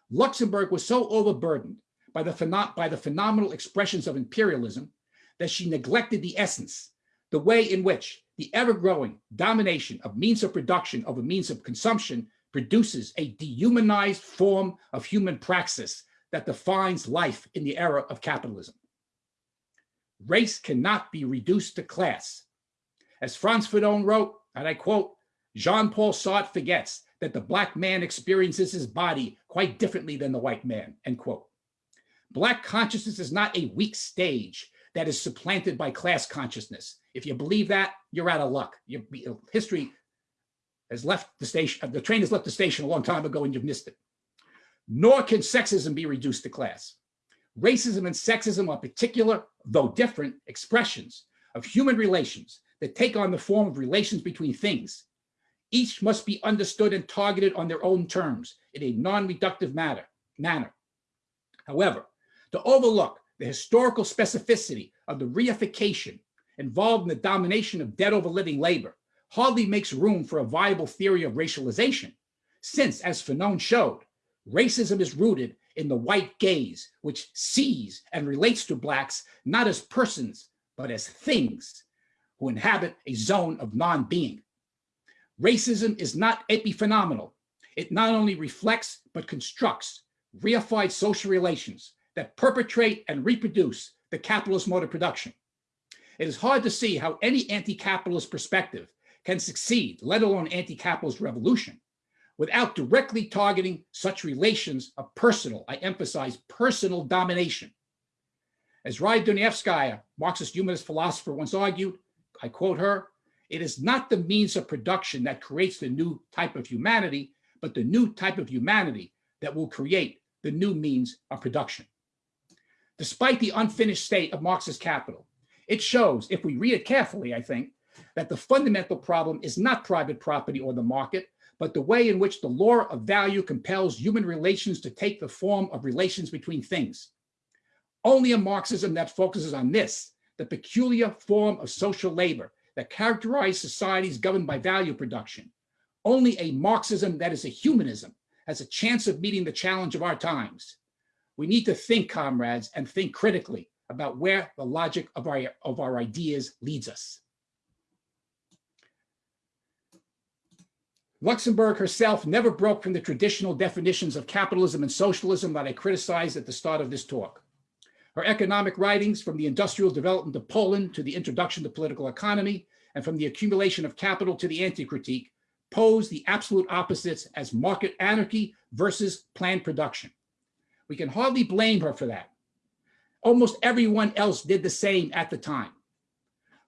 Luxemburg was so overburdened by the, by the phenomenal expressions of imperialism that she neglected the essence, the way in which the ever-growing domination of means of production over means of consumption produces a dehumanized form of human praxis that defines life in the era of capitalism. Race cannot be reduced to class. As Frantz Fanon wrote, and I quote, Jean-Paul Sartre forgets that the black man experiences his body quite differently than the white man, end quote. Black consciousness is not a weak stage that is supplanted by class consciousness. If you believe that, you're out of luck. Your history has left the station, the train has left the station a long time ago and you've missed it. Nor can sexism be reduced to class. Racism and sexism are particular, though different, expressions of human relations that take on the form of relations between things. Each must be understood and targeted on their own terms in a non-reductive manner. However, to overlook the historical specificity of the reification involved in the domination of dead over living labor hardly makes room for a viable theory of racialization, since, as Fanon showed, racism is rooted in the white gaze, which sees and relates to Blacks not as persons, but as things who inhabit a zone of non-being. Racism is not epiphenomenal. It not only reflects, but constructs reified social relations that perpetrate and reproduce the capitalist mode of production. It is hard to see how any anti-capitalist perspective can succeed, let alone anti-capitalist revolution, without directly targeting such relations of personal, I emphasize personal domination. As Raya Dunayevskaya, Marxist humanist philosopher once argued, I quote her, it is not the means of production that creates the new type of humanity, but the new type of humanity that will create the new means of production. Despite the unfinished state of Marx's capital, it shows, if we read it carefully, I think, that the fundamental problem is not private property or the market, but the way in which the law of value compels human relations to take the form of relations between things. Only a Marxism that focuses on this, the peculiar form of social labor that characterizes societies governed by value production. Only a Marxism that is a humanism has a chance of meeting the challenge of our times. We need to think, comrades, and think critically about where the logic of our, of our ideas leads us. Luxemburg herself never broke from the traditional definitions of capitalism and socialism that I criticized at the start of this talk. Her economic writings, from the industrial development of Poland to the introduction to political economy, and from the accumulation of capital to the anti-critique, pose the absolute opposites as market anarchy versus planned production. We can hardly blame her for that. Almost everyone else did the same at the time.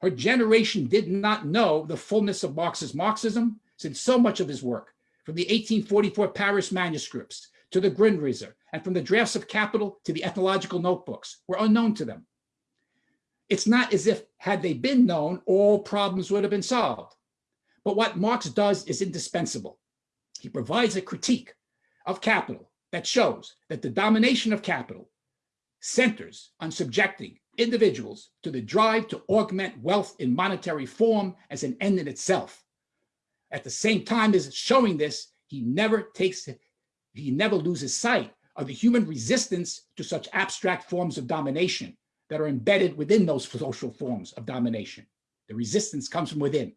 Her generation did not know the fullness of Marx's Marxism, since so much of his work, from the 1844 Paris manuscripts to the Grundrisse, and from the drafts of Capital to the ethnological notebooks, were unknown to them. It's not as if, had they been known, all problems would have been solved. But what Marx does is indispensable. He provides a critique of capital that shows that the domination of capital centers on subjecting individuals to the drive to augment wealth in monetary form as an end in itself. At the same time as showing this, he never takes, he never loses sight of the human resistance to such abstract forms of domination that are embedded within those social forms of domination. The resistance comes from within.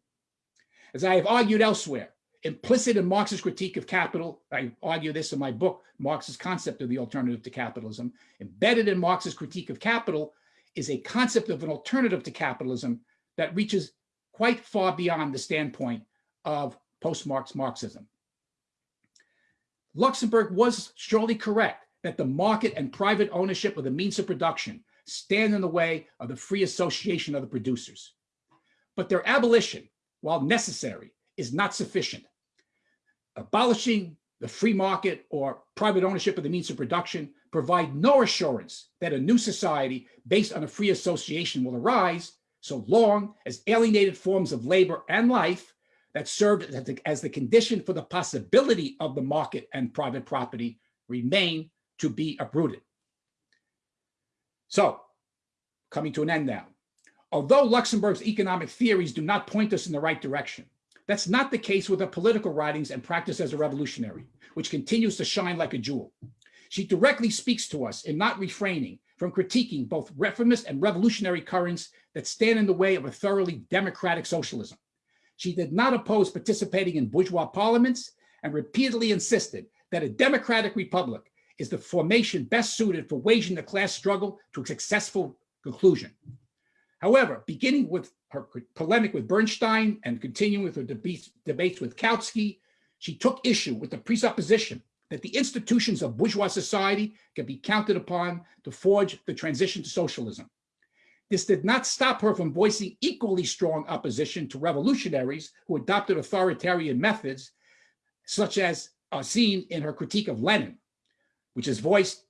As I have argued elsewhere, implicit in Marx's critique of capital, I argue this in my book, Marx's concept of the alternative to capitalism, embedded in Marx's critique of capital is a concept of an alternative to capitalism that reaches quite far beyond the standpoint of post-Marx Marxism. Luxemburg was surely correct that the market and private ownership of the means of production stand in the way of the free association of the producers. But their abolition, while necessary, is not sufficient. Abolishing the free market or private ownership of the means of production provide no assurance that a new society based on a free association will arise so long as alienated forms of labor and life that served as the, as the condition for the possibility of the market and private property remain to be uprooted. So, coming to an end now. Although Luxemburg's economic theories do not point us in the right direction, that's not the case with her political writings and practice as a revolutionary, which continues to shine like a jewel. She directly speaks to us in not refraining from critiquing both reformist and revolutionary currents that stand in the way of a thoroughly democratic socialism. She did not oppose participating in bourgeois parliaments and repeatedly insisted that a democratic republic is the formation best suited for waging the class struggle to a successful conclusion. However, beginning with her polemic with Bernstein and continuing with her debates, with Kautsky, she took issue with the presupposition that the institutions of bourgeois society can be counted upon to forge the transition to socialism. This did not stop her from voicing equally strong opposition to revolutionaries who adopted authoritarian methods, such as are seen in her critique of Lenin, which is voiced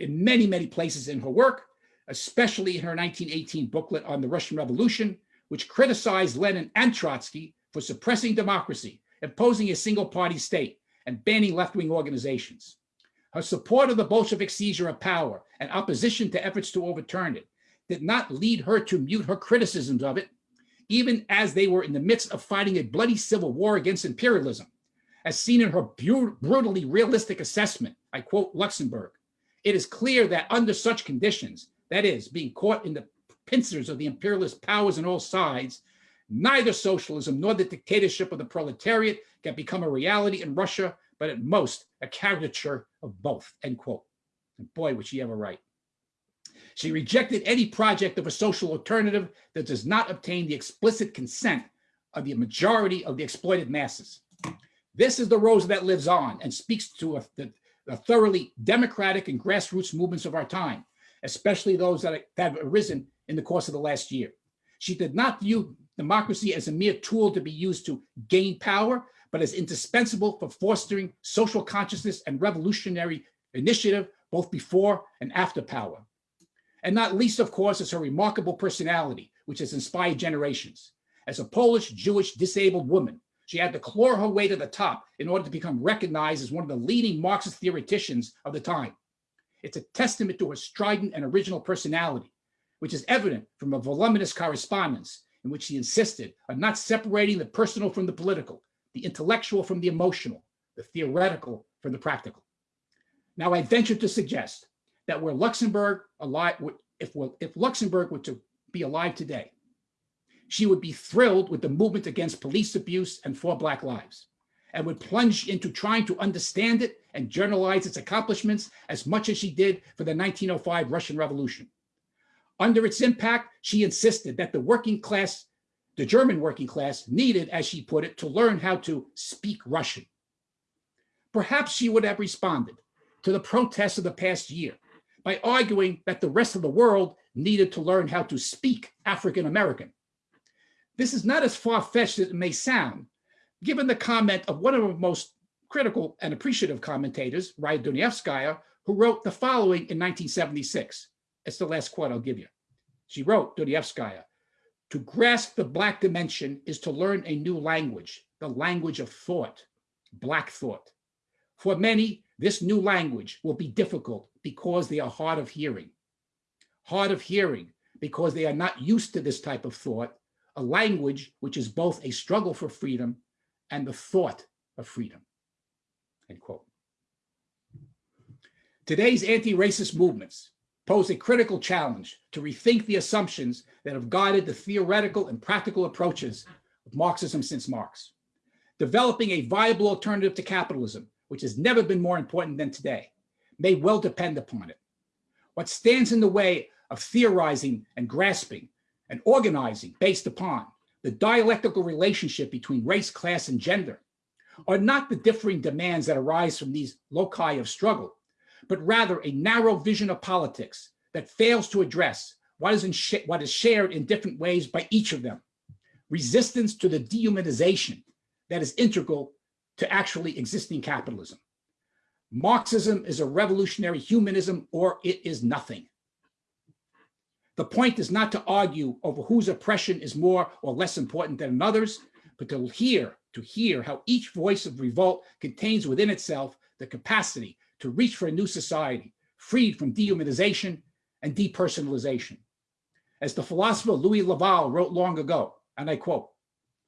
in many, many places in her work, especially in her 1918 booklet on the Russian Revolution, which criticized Lenin and Trotsky for suppressing democracy, imposing a single party state, and banning left-wing organizations. Her support of the Bolshevik seizure of power and opposition to efforts to overturn it did not lead her to mute her criticisms of it, even as they were in the midst of fighting a bloody civil war against imperialism. As seen in her brutally realistic assessment, I quote Luxemburg, it is clear that under such conditions, that is, being caught in the pincers of the imperialist powers on all sides, neither socialism nor the dictatorship of the proletariat can become a reality in Russia, but at most a caricature of both, end quote. And boy, would she ever write. She rejected any project of a social alternative that does not obtain the explicit consent of the majority of the exploited masses. This is the rose that lives on and speaks to a, the, the thoroughly democratic and grassroots movements of our time, especially those that have arisen in the course of the last year. She did not view democracy as a mere tool to be used to gain power, but as indispensable for fostering social consciousness and revolutionary initiative both before and after power. And not least, of course, is her remarkable personality, which has inspired generations. As a Polish, Jewish, disabled woman, she had to claw her way to the top in order to become recognized as one of the leading Marxist theoreticians of the time. It's a testament to her strident and original personality, which is evident from a voluminous correspondence in which she insisted on not separating the personal from the political, the intellectual from the emotional, the theoretical from the practical. Now, I venture to suggest that were Luxemburg alive, if, if Luxemburg were to be alive today, she would be thrilled with the movement against police abuse and for Black lives and would plunge into trying to understand it and journalize its accomplishments as much as she did for the 1905 Russian Revolution. Under its impact, she insisted that the working class, the German working class needed, as she put it, to learn how to speak Russian. Perhaps she would have responded to the protests of the past year by arguing that the rest of the world needed to learn how to speak African American. This is not as far-fetched as it may sound, given the comment of one of the most critical and appreciative commentators, Raya Dunayevskaya, who wrote the following in 1976. It's the last quote I'll give you. She wrote, Dunayevskaya, to grasp the Black dimension is to learn a new language, the language of thought, Black thought. For many, this new language will be difficult because they are hard of hearing. hard of hearing because they are not used to this type of thought, a language which is both a struggle for freedom and the thought of freedom. End quote. Today's anti-racist movements pose a critical challenge to rethink the assumptions that have guided the theoretical and practical approaches of Marxism since Marx. Developing a viable alternative to capitalism, which has never been more important than today, may well depend upon it. What stands in the way of theorizing and grasping and organizing based upon the dialectical relationship between race, class, and gender are not the differing demands that arise from these loci of struggle, but rather a narrow vision of politics that fails to address what is, what is shared in different ways by each of them. Resistance to the dehumanization that is integral to actually existing capitalism. Marxism is a revolutionary humanism or it is nothing. The point is not to argue over whose oppression is more or less important than another's, but to hear, to hear how each voice of revolt contains within itself the capacity to reach for a new society, freed from dehumanization and depersonalization. As the philosopher Louis Lavelle wrote long ago, and I quote,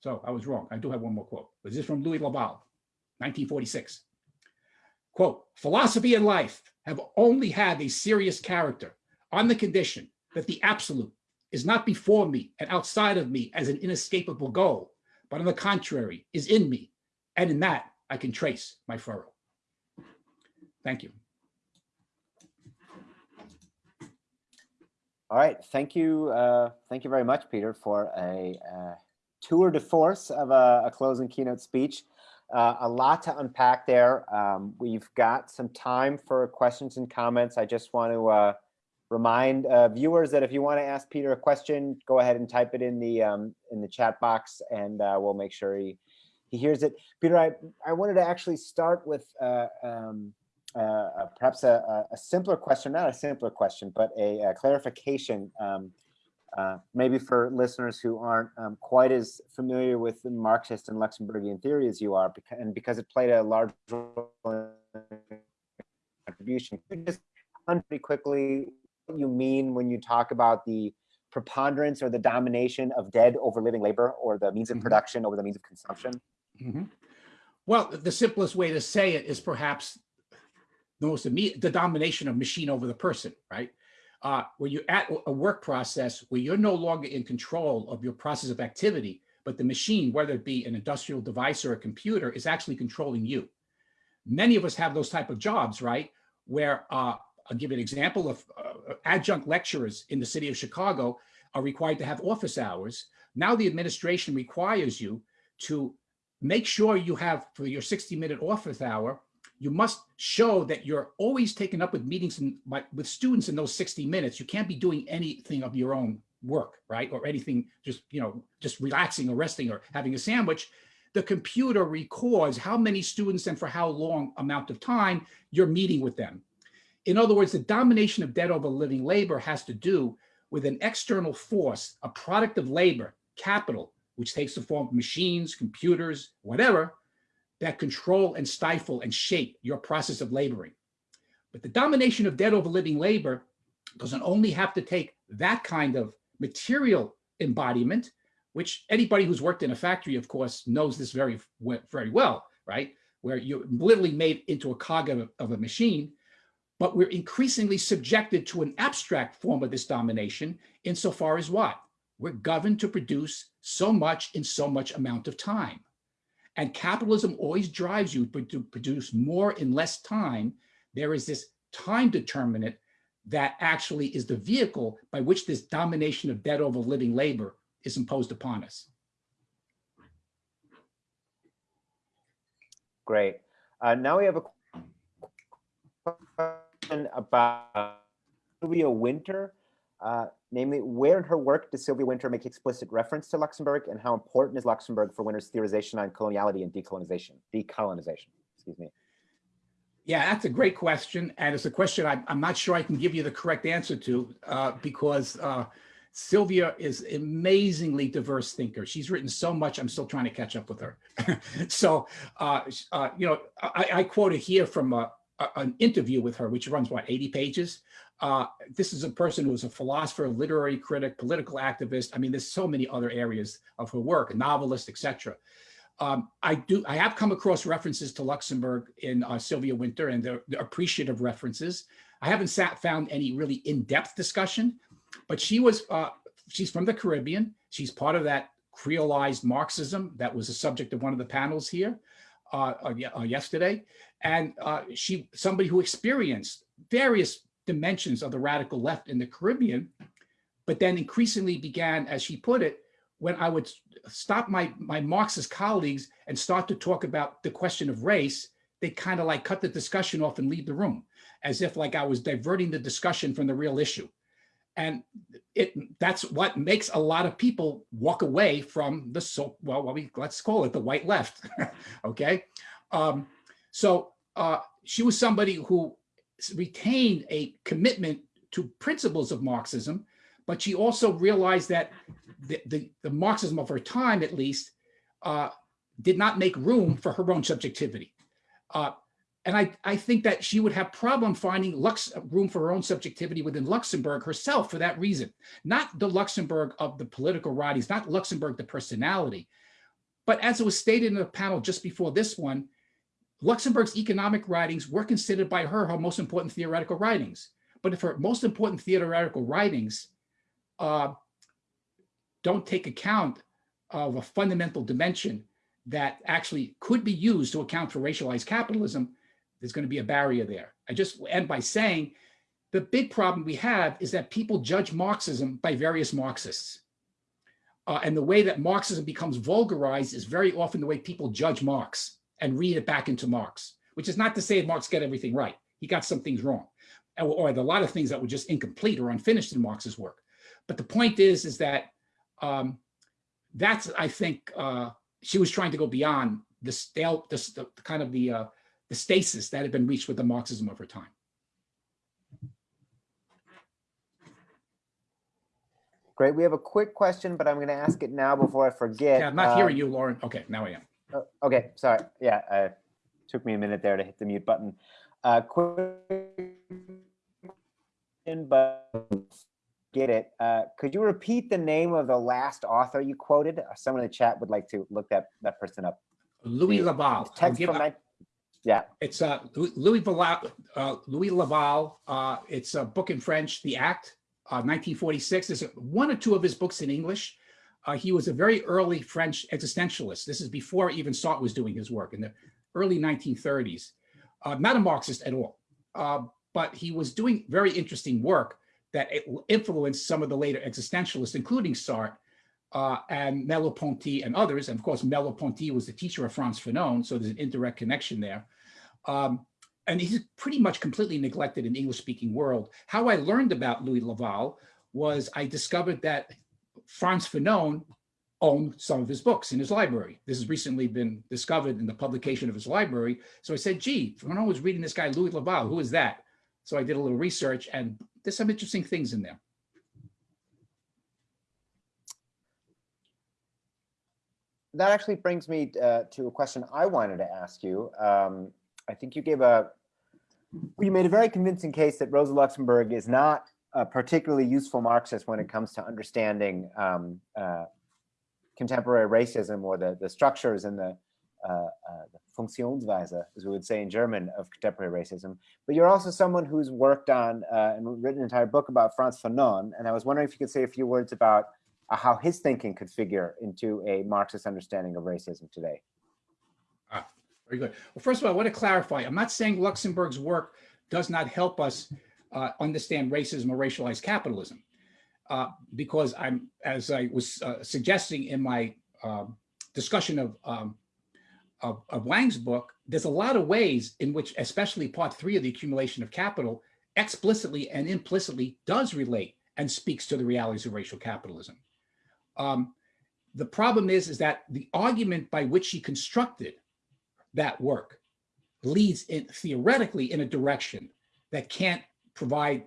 so I was wrong, I do have one more quote, this is from Louis Lavelle, 1946. Quote, philosophy and life have only had a serious character on the condition that the absolute is not before me and outside of me as an inescapable goal, but on the contrary, is in me. And in that, I can trace my furrow. Thank you. All right, thank you. Uh, thank you very much, Peter, for a uh, tour de force of a, a closing keynote speech. Uh, a lot to unpack there. Um, we've got some time for questions and comments. I just want to uh, remind uh, viewers that if you want to ask Peter a question, go ahead and type it in the um, in the chat box, and uh, we'll make sure he he hears it. Peter, I I wanted to actually start with uh, um, perhaps a, a, simpler question, not a simpler question, but a, a clarification. Uh, maybe for listeners who aren't um, quite as familiar with the Marxist and Luxemburgian theory as you are, and because it played a large role in contribution, just pretty quickly what you mean when you talk about the preponderance or the domination of dead over living labor or the means of mm -hmm. production over the means of consumption? Mm -hmm. Well, the simplest way to say it is perhaps the most immediate, the domination of machine over the person, right? Uh, where you're at a work process where you're no longer in control of your process of activity, but the machine, whether it be an industrial device or a computer, is actually controlling you. Many of us have those type of jobs, right? Where uh, I'll give an example of uh, adjunct lecturers in the city of Chicago are required to have office hours. Now the administration requires you to make sure you have for your 60 minute office hour, you must show that you're always taken up with meetings and with students in those 60 minutes. You can't be doing anything of your own work, right? Or anything just, you know, just relaxing or resting or having a sandwich. The computer records how many students and for how long amount of time you're meeting with them. In other words, the domination of dead over living labor has to do with an external force, a product of labor, capital, which takes the form of machines, computers, whatever, that control and stifle and shape your process of laboring. But the domination of dead over living labor doesn't only have to take that kind of material embodiment, which anybody who's worked in a factory, of course, knows this very, very well, right? Where you're literally made into a cog of, of a machine, but we're increasingly subjected to an abstract form of this domination insofar as what? We're governed to produce so much in so much amount of time. And capitalism always drives you to produce more in less time. There is this time determinant that actually is the vehicle by which this domination of dead over living labor is imposed upon us. Great. Uh, now we have a question about Sylvia Wynter, uh, namely, where in her work does Sylvia Wynter make explicit reference to Luxemburg and how important is Luxemburg for Wynter's theorization on coloniality and decolonization, decolonization, excuse me. Yeah, that's a great question. And it's a question I, am not sure I can give you the correct answer to uh, because uh, Sylvia is amazingly diverse thinker. She's written so much, I'm still trying to catch up with her. so, uh, uh, you know, I, I quoted here from a- an interview with her, which runs, what, 80 pages? Uh, This is a person who is a philosopher, literary critic, political activist. I mean, there's so many other areas of her work, novelist, etc. Um, I do, I have come across references to Luxemburg in uh, Sylvia Wynter and they're they're appreciative references. I haven't sat, found any really in-depth discussion, but she was, uh, she's from the Caribbean. She's part of that creolized Marxism that was the subject of one of the panels here uh, uh, uh, yesterday. And uh, she, somebody who experienced various dimensions of the radical left in the Caribbean, but then increasingly began, as she put it, when I would stop my, my Marxist colleagues and start to talk about the question of race, they kind of like cut the discussion off and leave the room as if like I was diverting the discussion from the real issue. And it that's what makes a lot of people walk away from the so well, what we let's call it the white left. okay. Um, so uh, she was somebody who retained a commitment to principles of Marxism, but she also realized that the, the, the Marxism of her time, at least, uh, did not make room for her own subjectivity. Uh, and I, I think that she would have problem finding Lux, room for her own subjectivity within Luxemburg herself for that reason. Not the Luxemburg of the political writings, not Luxemburg the personality. But as it was stated in the panel just before this one, Luxemburg's economic writings were considered by her her most important theoretical writings. But if her most important theoretical writings uh, don't take account of a fundamental dimension that actually could be used to account for racialized capitalism, there's going to be a barrier there. I just end by saying the big problem we have is that people judge Marxism by various Marxists. Uh, and the way that Marxism becomes vulgarized is very often the way people judge Marx and read it back into Marx, which is not to say Marx got everything right. He got some things wrong, or, a lot of things that were just incomplete or unfinished in Marx's work. But the point is, is that um, that's, I think, uh, she was trying to go beyond the stale, the, the kind of the, uh, the stasis that had been reached with the Marxism of her time. Great. We have a quick question, but I'm going to ask it now before I forget. Yeah, I'm not Um, hearing you, Lauren. Okay, now I am. Oh, Okay, sorry. Yeah, uh, took me a minute there to hit the mute button. Uh, quick, but get it. Uh, could you repeat the name of the last author you quoted? Uh, Someone in the chat would like to look that that person up. Louis Lavelle. Text from nine- yeah. It's uh, Louis Louis Lavelle, uh, Louis Lavelle. Uh, it's a book in French, The Act, uh, 1946. There's one or two of his books in English. Uh, he was a very early French existentialist. This is before even Sartre was doing his work in the early 1930s. Uh, not a Marxist at all, uh, but he was doing very interesting work that influenced some of the later existentialists, including Sartre uh, and Merleau-Ponty and others. And of course, Merleau-Ponty was the teacher of Frantz Fanon, so there's an indirect connection there. Um, and he's pretty much completely neglected in the English-speaking world. How I learned about Louis Lavelle was I discovered that Frantz Fanon owned some of his books in his library. This has recently been discovered in the publication of his library. So I said, gee, Fanon was reading this guy, Louis Lavelle, who is that? So I did a little research and there's some interesting things in there. That actually brings me uh, to a question I wanted to ask you. Um, I think you gave a, you made a very convincing case that Rosa Luxemburg is not a particularly useful Marxist when it comes to understanding um, uh, contemporary racism or the, the structures and the, uh, uh, the Funktionsweise, as we would say in German, of contemporary racism. But you're also someone who's worked on uh, and written an entire book about Frantz Fanon. And I was wondering if you could say a few words about uh, how his thinking could figure into a Marxist understanding of racism today. Ah, Very good. Well, first of all, I want to clarify, I'm not saying Luxemburg's work does not help us uh, understand racism or racialized capitalism. Uh, because I'm, as I was uh, suggesting in my um, discussion of, um, of, of Wang's book, there's a lot of ways in which, especially part three of the accumulation of capital, explicitly and implicitly does relate and speaks to the realities of racial capitalism. Um, the problem is, is that the argument by which she constructed that work leads in theoretically in a direction that can't provide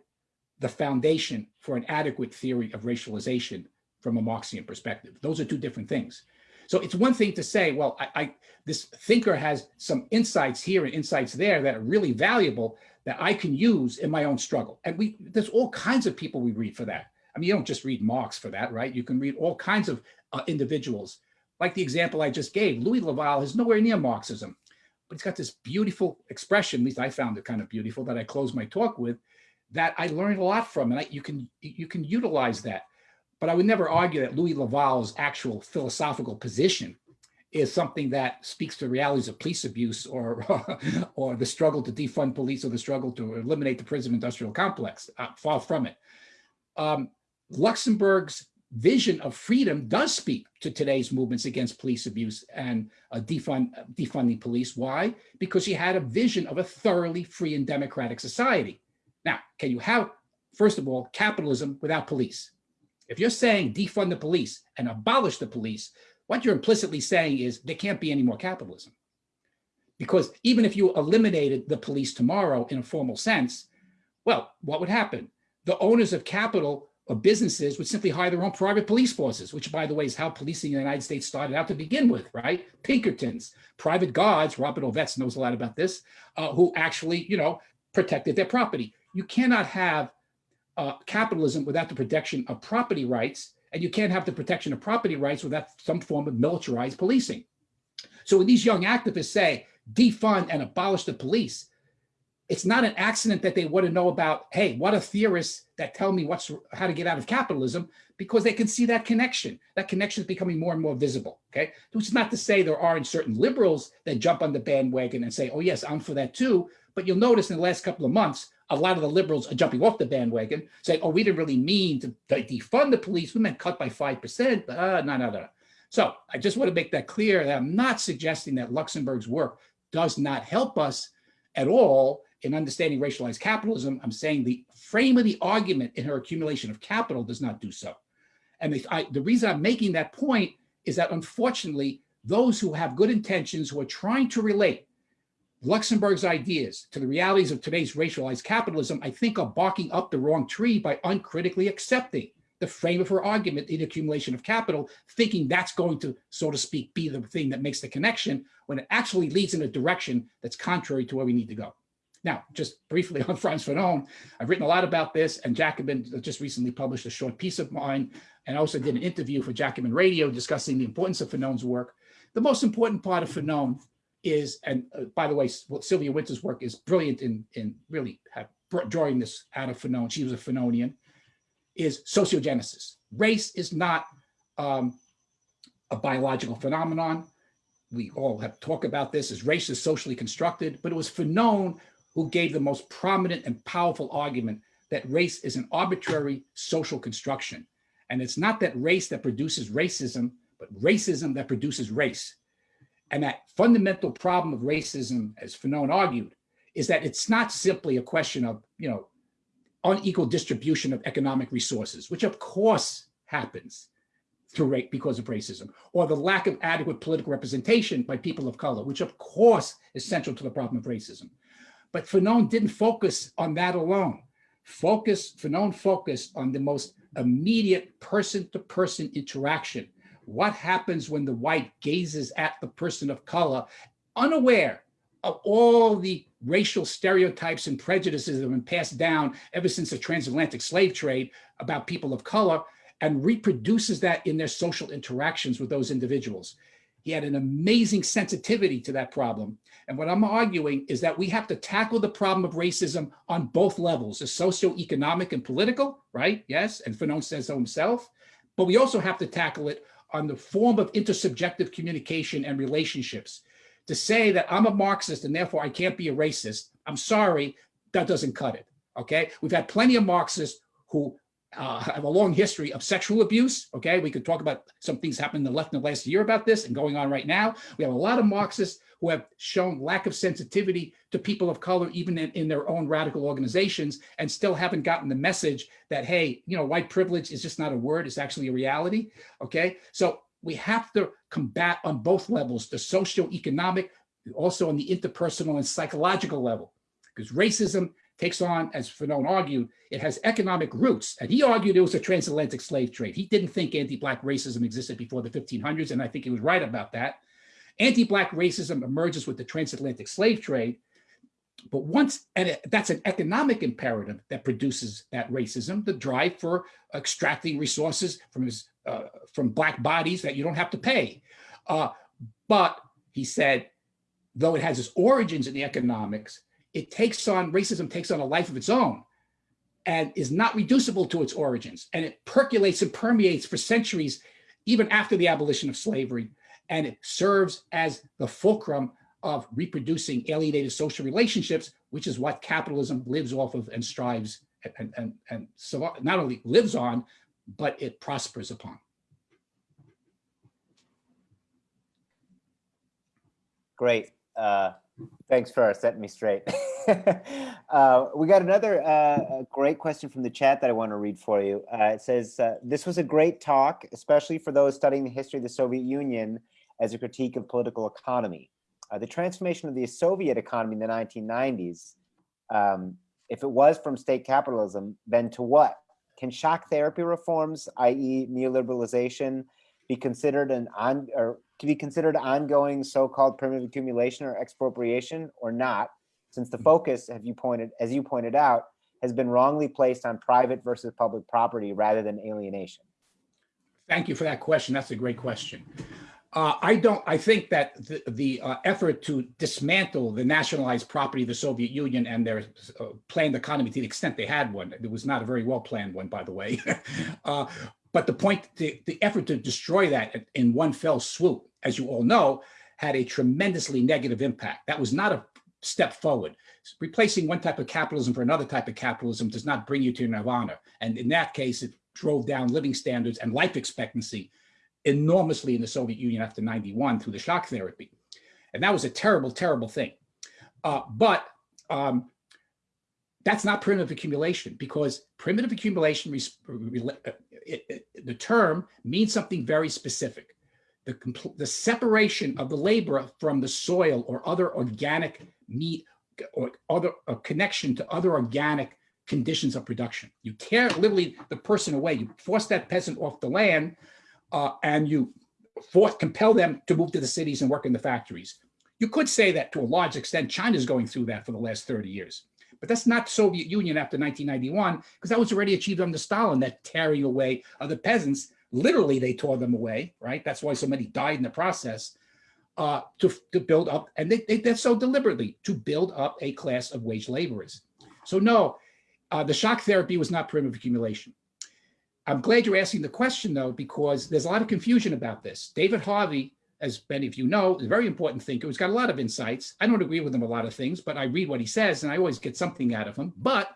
the foundation for an adequate theory of racialization from a Marxian perspective. Those are two different things. So it's one thing to say, well, I, I this thinker has some insights here and insights there that are really valuable that I can use in my own struggle. And we there's all kinds of people we read for that. I mean, you don't just read Marx for that, right? You can read all kinds of uh, individuals. Like the example I just gave, Louis Lavelle is nowhere near Marxism, but he's got this beautiful expression, at least I found it kind of beautiful, that I close my talk with, that I learned a lot from, and I, you can you can utilize that. But I would never argue that Louis Lavelle's actual philosophical position is something that speaks to the realities of police abuse or or the struggle to defund police or the struggle to eliminate the prison industrial complex. Uh, far from it. Um, Luxemburg's vision of freedom does speak to today's movements against police abuse and uh, defund, defunding police. Why? Because he had a vision of a thoroughly free and democratic society. Now, can you have, first of all, capitalism without police? If you're saying defund the police and abolish the police, what you're implicitly saying is there can't be any more capitalism. Because even if you eliminated the police tomorrow in a formal sense, well, what would happen? The owners of capital or businesses would simply hire their own private police forces, which by the way is how policing in the United States started out to begin with, right? Pinkertons, private guards, Robert Ovetz knows a lot about this, uh, who actually, you know, protected their property. You cannot have uh, capitalism without the protection of property rights, and you can't have the protection of property rights without some form of militarized policing. So when these young activists say defund and abolish the police, it's not an accident that they want to know about, hey, what are theorists that tell me what's how to get out of capitalism, because they can see that connection. That connection is becoming more and more visible, okay? Which is not to say there aren't certain liberals that jump on the bandwagon and say, oh yes, I'm for that too. But you'll notice in the last couple of months, a lot of the liberals are jumping off the bandwagon, saying, oh, we didn't really mean to, defund the police. We meant cut by 5%. Uh, no, no, no. So I just want to make that clear that I'm not suggesting that Luxemburg's work does not help us at all in understanding racialized capitalism. I'm saying the frame of the argument in her accumulation of capital does not do so. And the, I, the reason I'm making that point is that unfortunately, those who have good intentions, who are trying to relate Luxemburg's ideas to the realities of today's racialized capitalism, I think are barking up the wrong tree by uncritically accepting the frame of her argument in accumulation of capital, thinking that's going to, so to speak, be the thing that makes the connection when it actually leads in a direction that's contrary to where we need to go. Now, just briefly on Frantz Fanon, I've written a lot about this and Jacobin uh, just recently published a short piece of mine and I also did an interview for Jacobin Radio discussing the importance of Fanon's work. The most important part of Fanon is, and uh, by the way, Sylvia Wynter's work is brilliant in, in really drawing this out of Fanon. She was a Fanonian, is sociogenesis. Race is not um, a biological phenomenon. We all have talked about this as race is socially constructed, but it was Fanon who gave the most prominent and powerful argument that race is an arbitrary social construction. And it's not that race that produces racism, but racism that produces race. And that fundamental problem of racism, as Fanon argued, is that it's not simply a question of, you know, unequal distribution of economic resources, which of course happens through rape because of racism, or the lack of adequate political representation by people of color, which of course is central to the problem of racism. But Fanon didn't focus on that alone. Focus, Fanon focused on the most immediate person-to-person -person interaction what happens when the white gazes at the person of color, unaware of all the racial stereotypes and prejudices that have been passed down ever since the transatlantic slave trade about people of color and reproduces that in their social interactions with those individuals. He had an amazing sensitivity to that problem. And what I'm arguing is that we have to tackle the problem of racism on both levels, the socioeconomic and political, right? Yes, and Fanon says so himself. But we also have to tackle it on the form of intersubjective communication and relationships. To say that I'm a Marxist and therefore I can't be a racist, I'm sorry, that doesn't cut it, okay? We've had plenty of Marxists who uh, have a long history of sexual abuse, okay? We could talk about some things happening in the left in the last year about this and going on right now. We have a lot of Marxists who have shown lack of sensitivity to people of color, even in, in, their own radical organizations, and still haven't gotten the message that, hey, you know, white privilege is just not a word, it's actually a reality, okay? So we have to combat on both levels, the socio-economic, also on the interpersonal and psychological level, because racism takes on, as Fanon argued, it has economic roots. And he argued it was a transatlantic slave trade. He didn't think anti-Black racism existed before the 1500s, and I think he was right about that. Anti-Black racism emerges with the transatlantic slave trade, but once, and that's an economic imperative that produces that racism, the drive for extracting resources from his, uh, from Black bodies that you don't have to pay. Uh, but he said, though it has its origins in the economics, it takes on, racism takes on a life of its own and is not reducible to its origins. And it percolates and permeates for centuries, even after the abolition of slavery. And it serves as the fulcrum of reproducing alienated social relationships, which is what capitalism lives off of and strives and, and, and so not only lives on, but it prospers upon. Great. Uh, thanks for setting me straight. uh, we got another uh, great question from the chat that I want to read for you. Uh, it says, uh, this was a great talk, especially for those studying the history of the Soviet Union as a critique of political economy. Uh, the transformation of the Soviet economy in the 1990s, um, if it was from state capitalism, then to what? Can shock therapy reforms, i.e. neoliberalization, be considered an on or to be considered ongoing so-called primitive accumulation or expropriation or not, since the focus, have you pointed, as you pointed out, has been wrongly placed on private versus public property rather than alienation? Thank you for that question. That's a great question. Uh, I don't, I think that the, the uh, effort to dismantle the nationalized property of the Soviet Union and their uh, planned economy to the extent they had one, it was not a very well planned one, by the way, uh, but the point, the, the effort to destroy that in one fell swoop, as you all know, had a tremendously negative impact. That was not a step forward. Replacing one type of capitalism for another type of capitalism does not bring you to nirvana. And in that case, it drove down living standards and life expectancy enormously in the Soviet Union after 91 through the shock therapy. And that was a terrible, terrible thing. Uh, but um, that's not primitive accumulation because primitive accumulation, uh, the term means something very specific. The, the separation of the labor from the soil or other organic meat or other connection to other organic conditions of production. You tear literally the person away. You force that peasant off the land uh, and you force, compel them to move to the cities and work in the factories. You could say that to a large extent, China's going through that for the last 30 years. But that's not Soviet Union after 1991, because that was already achieved under Stalin, that tearing away of the peasants. Literally, they tore them away, right? That's why so many died in the process uh, to, to build up, and they, they did so deliberately, to build up a class of wage laborers. So no, uh, the shock therapy was not primitive accumulation. I'm glad you're asking the question though, because there's a lot of confusion about this. David Harvey as many of you know, is a very important thinker who's got a lot of insights. I don't agree with him a lot of things, but I read what he says and I always get something out of him. But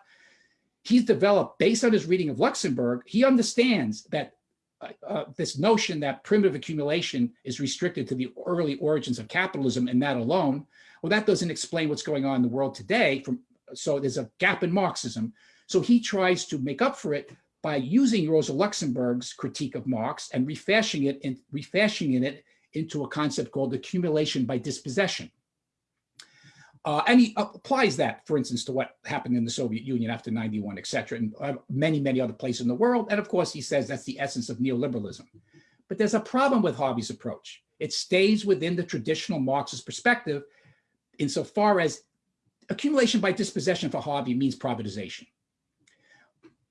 he's developed, based on his reading of Luxemburg, he understands that uh, uh, this notion that primitive accumulation is restricted to the early origins of capitalism and that alone, well, that doesn't explain what's going on in the world today. From So there's a gap in Marxism. So he tries to make up for it by using Rosa Luxemburg's critique of Marx and refashioning it and refashioning it into a concept called accumulation by dispossession. Uh, and he applies that, for instance, to what happened in the Soviet Union after 91, et cetera, and uh, many, many other places in the world. And of course, he says that's the essence of neoliberalism. But there's a problem with Harvey's approach. It stays within the traditional Marxist perspective insofar as accumulation by dispossession for Harvey means privatization.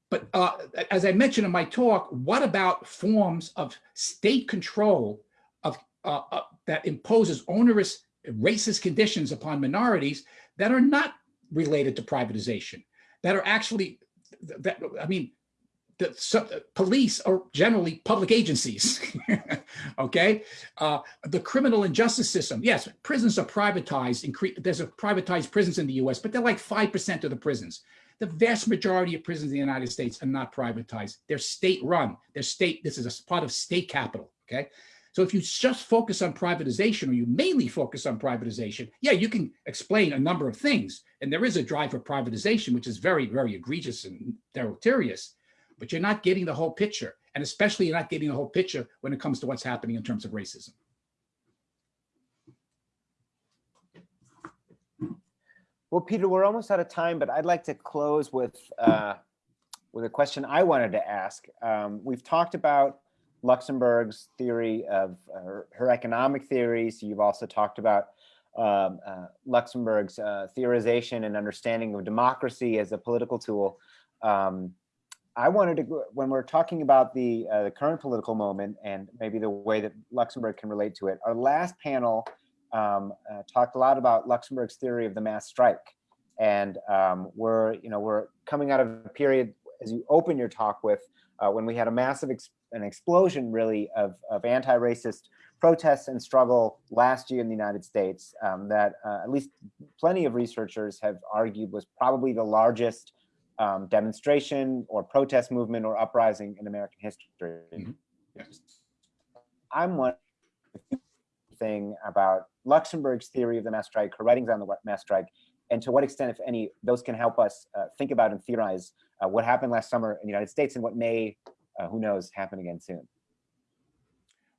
But uh, as I mentioned in my talk, what about forms of state control uh, uh, that imposes onerous racist conditions upon minorities that are not related to privatization, that are actually, that I mean, the so, police are generally public agencies, okay? Uh, the criminal and justice system, yes, prisons are privatized. There's a privatized prisons in the US, but they're like 5% of the prisons. The vast majority of prisons in the United States are not privatized. They're state run. They're state, this is a part of state capital, okay? So if you just focus on privatization or you mainly focus on privatization, yeah, you can explain a number of things. And there is a drive for privatization, which is very, very egregious and deleterious, but you're not getting the whole picture. And especially you're not getting the whole picture when it comes to what's happening in terms of racism. Well, Peter, we're almost out of time, but I'd like to close with uh, with a question I wanted to ask. Um, we've talked about Luxemburg's theory of her, her economic theories. You've also talked about um, uh, Luxemburg's uh, theorization and understanding of democracy as a political tool. Um, I wanted to, when we're talking about the, uh, the current political moment and maybe the way that Luxemburg can relate to it, our last panel um, uh, talked a lot about Luxemburg's theory of the mass strike. And um, we're, you know, we're coming out of a period, as you open your talk with, uh, when we had a massive, an explosion really of, of anti-racist protests and struggle last year in the United States um, that uh, at least plenty of researchers have argued was probably the largest um, demonstration or protest movement or uprising in American history. Mhm. Yes. I'm wondering thing about Luxemburg's theory of the mass strike, her writings on the mass strike, and to what extent, if any, those can help us uh, think about and theorize uh, what happened last summer in the United States and what may, uh, who knows, happen again soon.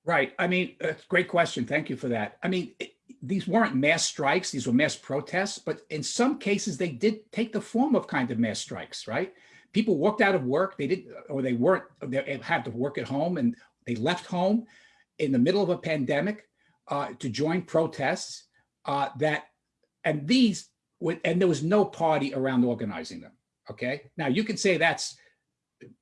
Right. I mean, great question. Thank you for that. I mean, it- these weren't mass strikes, these were mass protests, but in some cases they did take the form of kind of mass strikes, right? People walked out of work, they didn't, or they weren't, they had to work at home and they left home in the middle of a pandemic uh, to join protests uh, that, and these, and there was no party around organizing them, okay? Now you can say that's,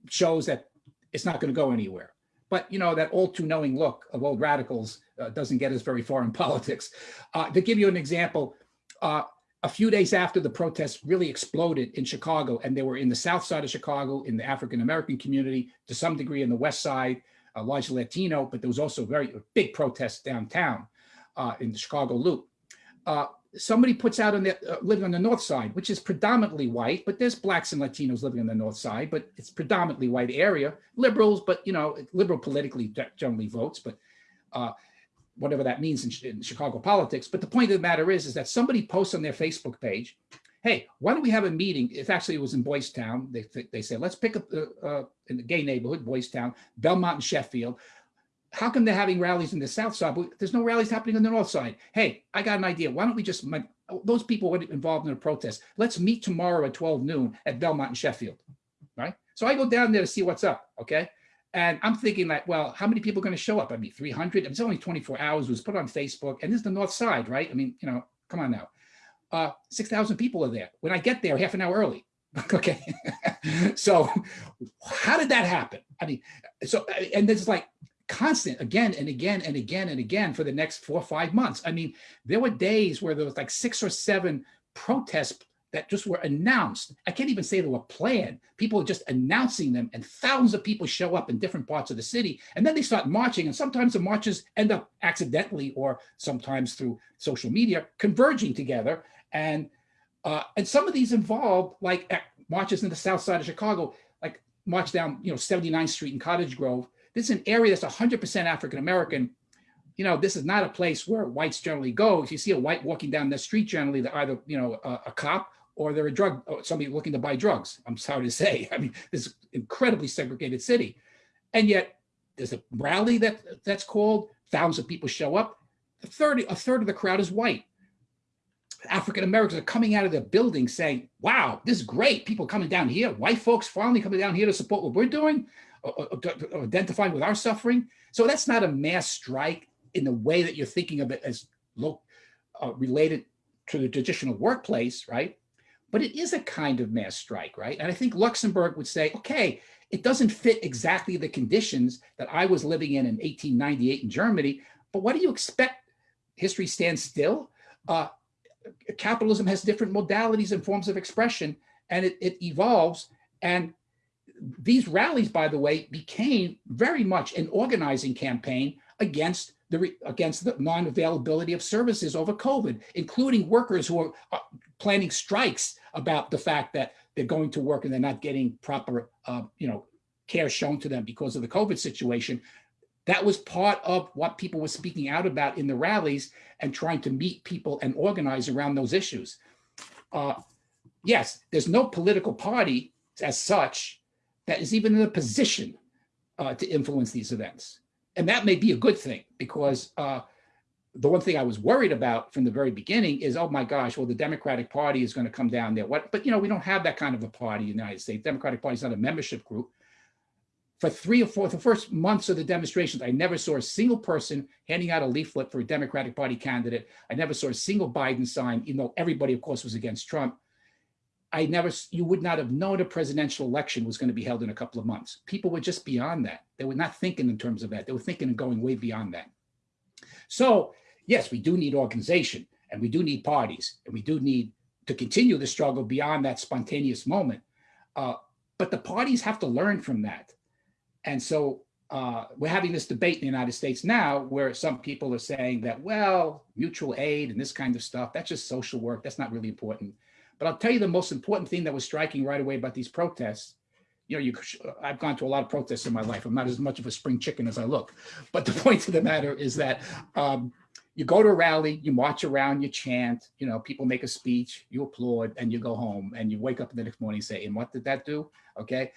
shows that it's not gonna go anywhere. But you know, that all too knowing look of old radicals uh, doesn't get us very far in politics. Uh, to give you an example, uh, a few days after the protests really exploded in Chicago, and they were in the south side of Chicago, in the African-American community, to some degree in the west side, uh, largely Latino, but there was also very big protests downtown uh, in the Chicago Loop. Somebody puts out on the uh, living on the north side, which is predominantly white, but there's blacks and Latinos living on the north side, but it's predominantly white area. Liberals, but you know, liberal politically generally votes, but uh, whatever that means in, in Chicago politics. But the point of the matter is, is that somebody posts on their Facebook page, "Hey, why don't we have a meeting?" If actually it was in Boys Town, they they said, "Let's pick up uh, in the gay neighborhood, Boys Town, Belmont and Sheffield." How come they're having rallies in the south side, but there's no rallies happening on the north side? Hey, I got an idea. Why don't we just, my- those people were involved in a protest. Let's meet tomorrow at 12 noon at Belmont and Sheffield, right? So I go down there to see what's up, okay? And I'm thinking like, well, how many people are going to show up? I mean, 300, it's only 24 hours, it was put on Facebook, and this is the north side, right? I mean, you know, come on now. Uh, 6,000 people are there. When I get there, half an hour early, okay? So how did that happen? I mean, so, and this is like, constant again and again and again and again for the next four or five months. I mean, there were days where there was like six or seven protests that just were announced. I can't even say they were planned. People are just announcing them and thousands of people show up in different parts of the city and then they start marching and sometimes the marches end up accidentally or sometimes through social media converging together. And uh, and some of these involve like marches in the south side of Chicago, like march down, you know, 79th Street in Cottage Grove this is an area that's 100% African American. You know, this is not a place where whites generally go. If you see a white walking down the street, generally they're either you know a, a cop or they're a drug somebody looking to buy drugs. I'm sorry to say. I mean, this is incredibly segregated city, and yet there's a rally that that's called. Thousands of people show up. A third a third of the crowd is white. African Americans are coming out of their buildings saying, "Wow, this is great! People coming down here. White folks finally coming down here to support what we're doing." Identifying with our suffering. So that's not a mass strike in the way that you're thinking of it as uh, related to the traditional workplace, right? But it is a kind of mass strike, right? And I think Luxemburg would say, okay, it doesn't fit exactly the conditions that I was living in in 1898 in Germany, but what do you expect? History stands still. Uh, capitalism has different modalities and forms of expression, and it, it evolves. And these rallies, by the way, became very much an organizing campaign against the against the non-availability of services over COVID, including workers who are uh, planning strikes about the fact that they're going to work and they're not getting proper, uh, you know, care shown to them because of the COVID situation. That was part of what people were speaking out about in the rallies and trying to meet people and organize around those issues. Uh, yes, there's no political party as such that is even in a position uh, to influence these events. And that may be a good thing because uh, the one thing I was worried about from the very beginning is, oh my gosh, well, the Democratic Party is going to come down there. What? But you know, we don't have that kind of a party in the United States. Democratic Party is not a membership group. For three or four, the first months of the demonstrations, I never saw a single person handing out a leaflet for a Democratic Party candidate. I never saw a single Biden sign, even though everybody, of course, was against Trump. I never, you would not have known a presidential election was going to be held in a couple of months. People were just beyond that. They were not thinking in terms of that. They were thinking of going way beyond that. So yes, we do need organization and we do need parties and we do need to continue the struggle beyond that spontaneous moment. Uh, but the parties have to learn from that. And so uh, we're having this debate in the United States now where some people are saying that, well, mutual aid and this kind of stuff, that's just social work. That's not really important. But I'll tell you the most important thing that was striking right away about these protests. You know, you, I've gone to a lot of protests in my life. I'm not as much of a spring chicken as I look. But the point of the matter is that um, you go to a rally, you march around, you chant, you know, people make a speech, you applaud, and you go home and you wake up the next morning and say, and what did that do? Okay.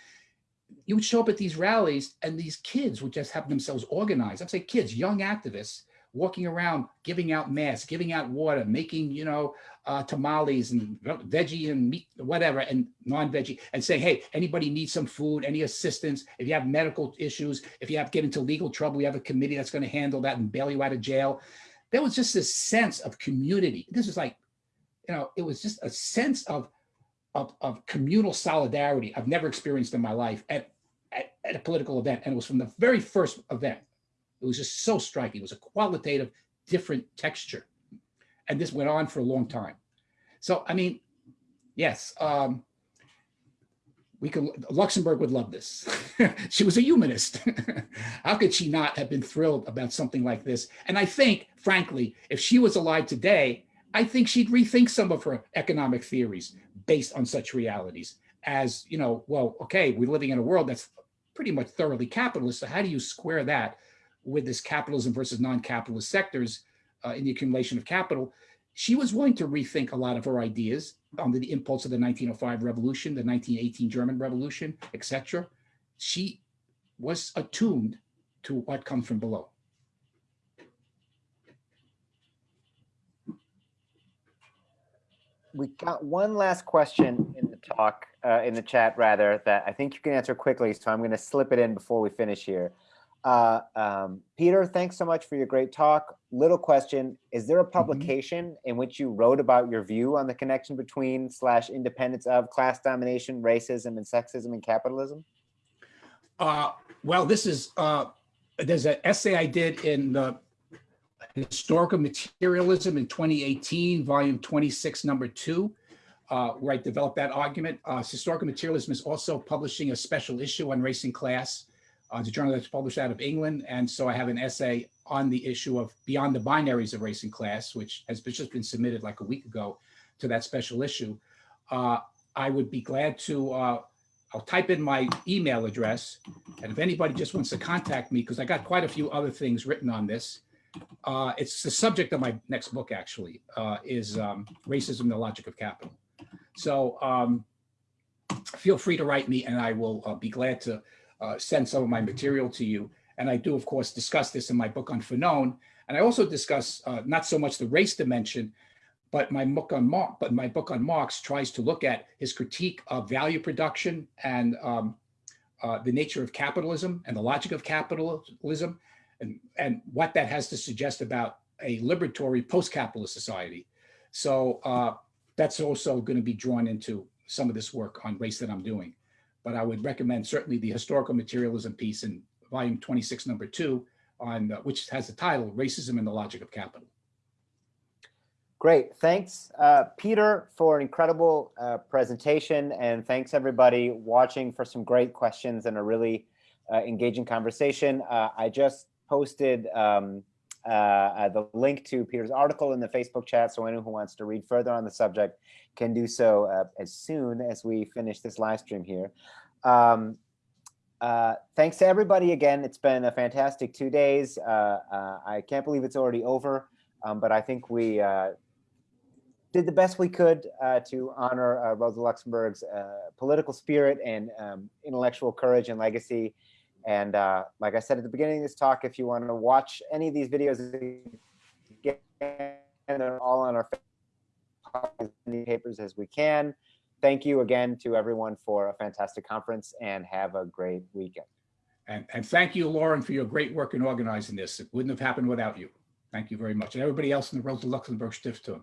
You would show up at these rallies and these kids would just have themselves organized. I'm saying kids, young activists, walking around, giving out masks, giving out water, making, you know, uh, tamales and veggie and meat, whatever, and non-veggie, and say, hey, anybody needs some food, any assistance? If you have medical issues, if you have get into legal trouble, we have a committee that's going to handle that and bail you out of jail. There was just this sense of community. This is like, you know, it was just a sense of, of, of communal solidarity I've never experienced in my life at, at, at a political event. And it was from the very first event it was just so striking. It was a qualitative, different texture. And this went on for a long time. So, I mean, yes, um, we could, Luxemburg would love this. she was a humanist. How could she not have been thrilled about something like this? And I think, frankly, if she was alive today, I think she'd rethink some of her economic theories based on such realities as, you know, well, okay, we're living in a world that's pretty much thoroughly capitalist. So how do you square that with this capitalism versus non-capitalist sectors uh, in the accumulation of capital, she was willing to rethink a lot of her ideas under the impulse of the 1905 revolution, the 1918 German Revolution, etc. She was attuned to what comes from below. We got one last question in the talk, uh, in the chat rather, that I think you can answer quickly. So I'm going to slip it in before we finish here. Uh, um, Peter, thanks so much for your great talk. Little question, is there a mm-hmm. publication mm -hmm. in which you wrote about your view on the connection between slash independence of class domination, racism, and sexism and capitalism? Uh, well, this is, uh, there's an essay I did in the Historical Materialism in 2018, volume 26, number two, uh, where I developed that argument. Uh, Historical Materialism is also publishing a special issue on race and class uh, it's a journal that's published out of England. And so I have an essay on the issue of beyond the binaries of race and class, which has just been submitted like a week ago to that special issue. Uh, I would be glad to, uh, I'll type in my email address. And if anybody just wants to contact me, because I got quite a few other things written on this. Uh, it's the subject of my next book, actually, uh, is um, Racism, the Logic of Capital. So um, feel free to write me and I will uh, be glad to uh, send some of my material to you. And I do, of course, discuss this in my book on Fanon. And I also discuss uh, not so much the race dimension, but my book on Marx, but my book on Marx tries to look at his critique of value production and um, uh, the nature of capitalism and the logic of capitalism and, and what that has to suggest about a liberatory post-capitalist society. So uh, that's also going to be drawn into some of this work on race that I'm doing but I would recommend certainly the historical materialism piece in volume 26, number two, on uh, which has the title Racism and the Logic of Capital. Great, thanks uh, Peter for an incredible uh, presentation and thanks everybody watching for some great questions and a really uh, engaging conversation. Uh, I just posted um, uh, the link to Peter's article in the Facebook chat so anyone who wants to read further on the subject can do so uh, as soon as we finish this live stream here. Um, uh, thanks to everybody again. It's been a fantastic two days. Uh, uh I can't believe it's already over, um, but I think we uh, did the best we could uh, to honor Rosa Luxemburg's political spirit and um, intellectual courage and legacy. And uh, like I said at the beginning of this talk, if you want to watch any of these videos again, them all on our papers as we can. Thank you again to everyone for a fantastic conference and have a great weekend. And, and thank you, Lauren, for your great work in organizing this. It wouldn't have happened without you. Thank you very much. And everybody else in the world Rosa Luxemburg Stiftung.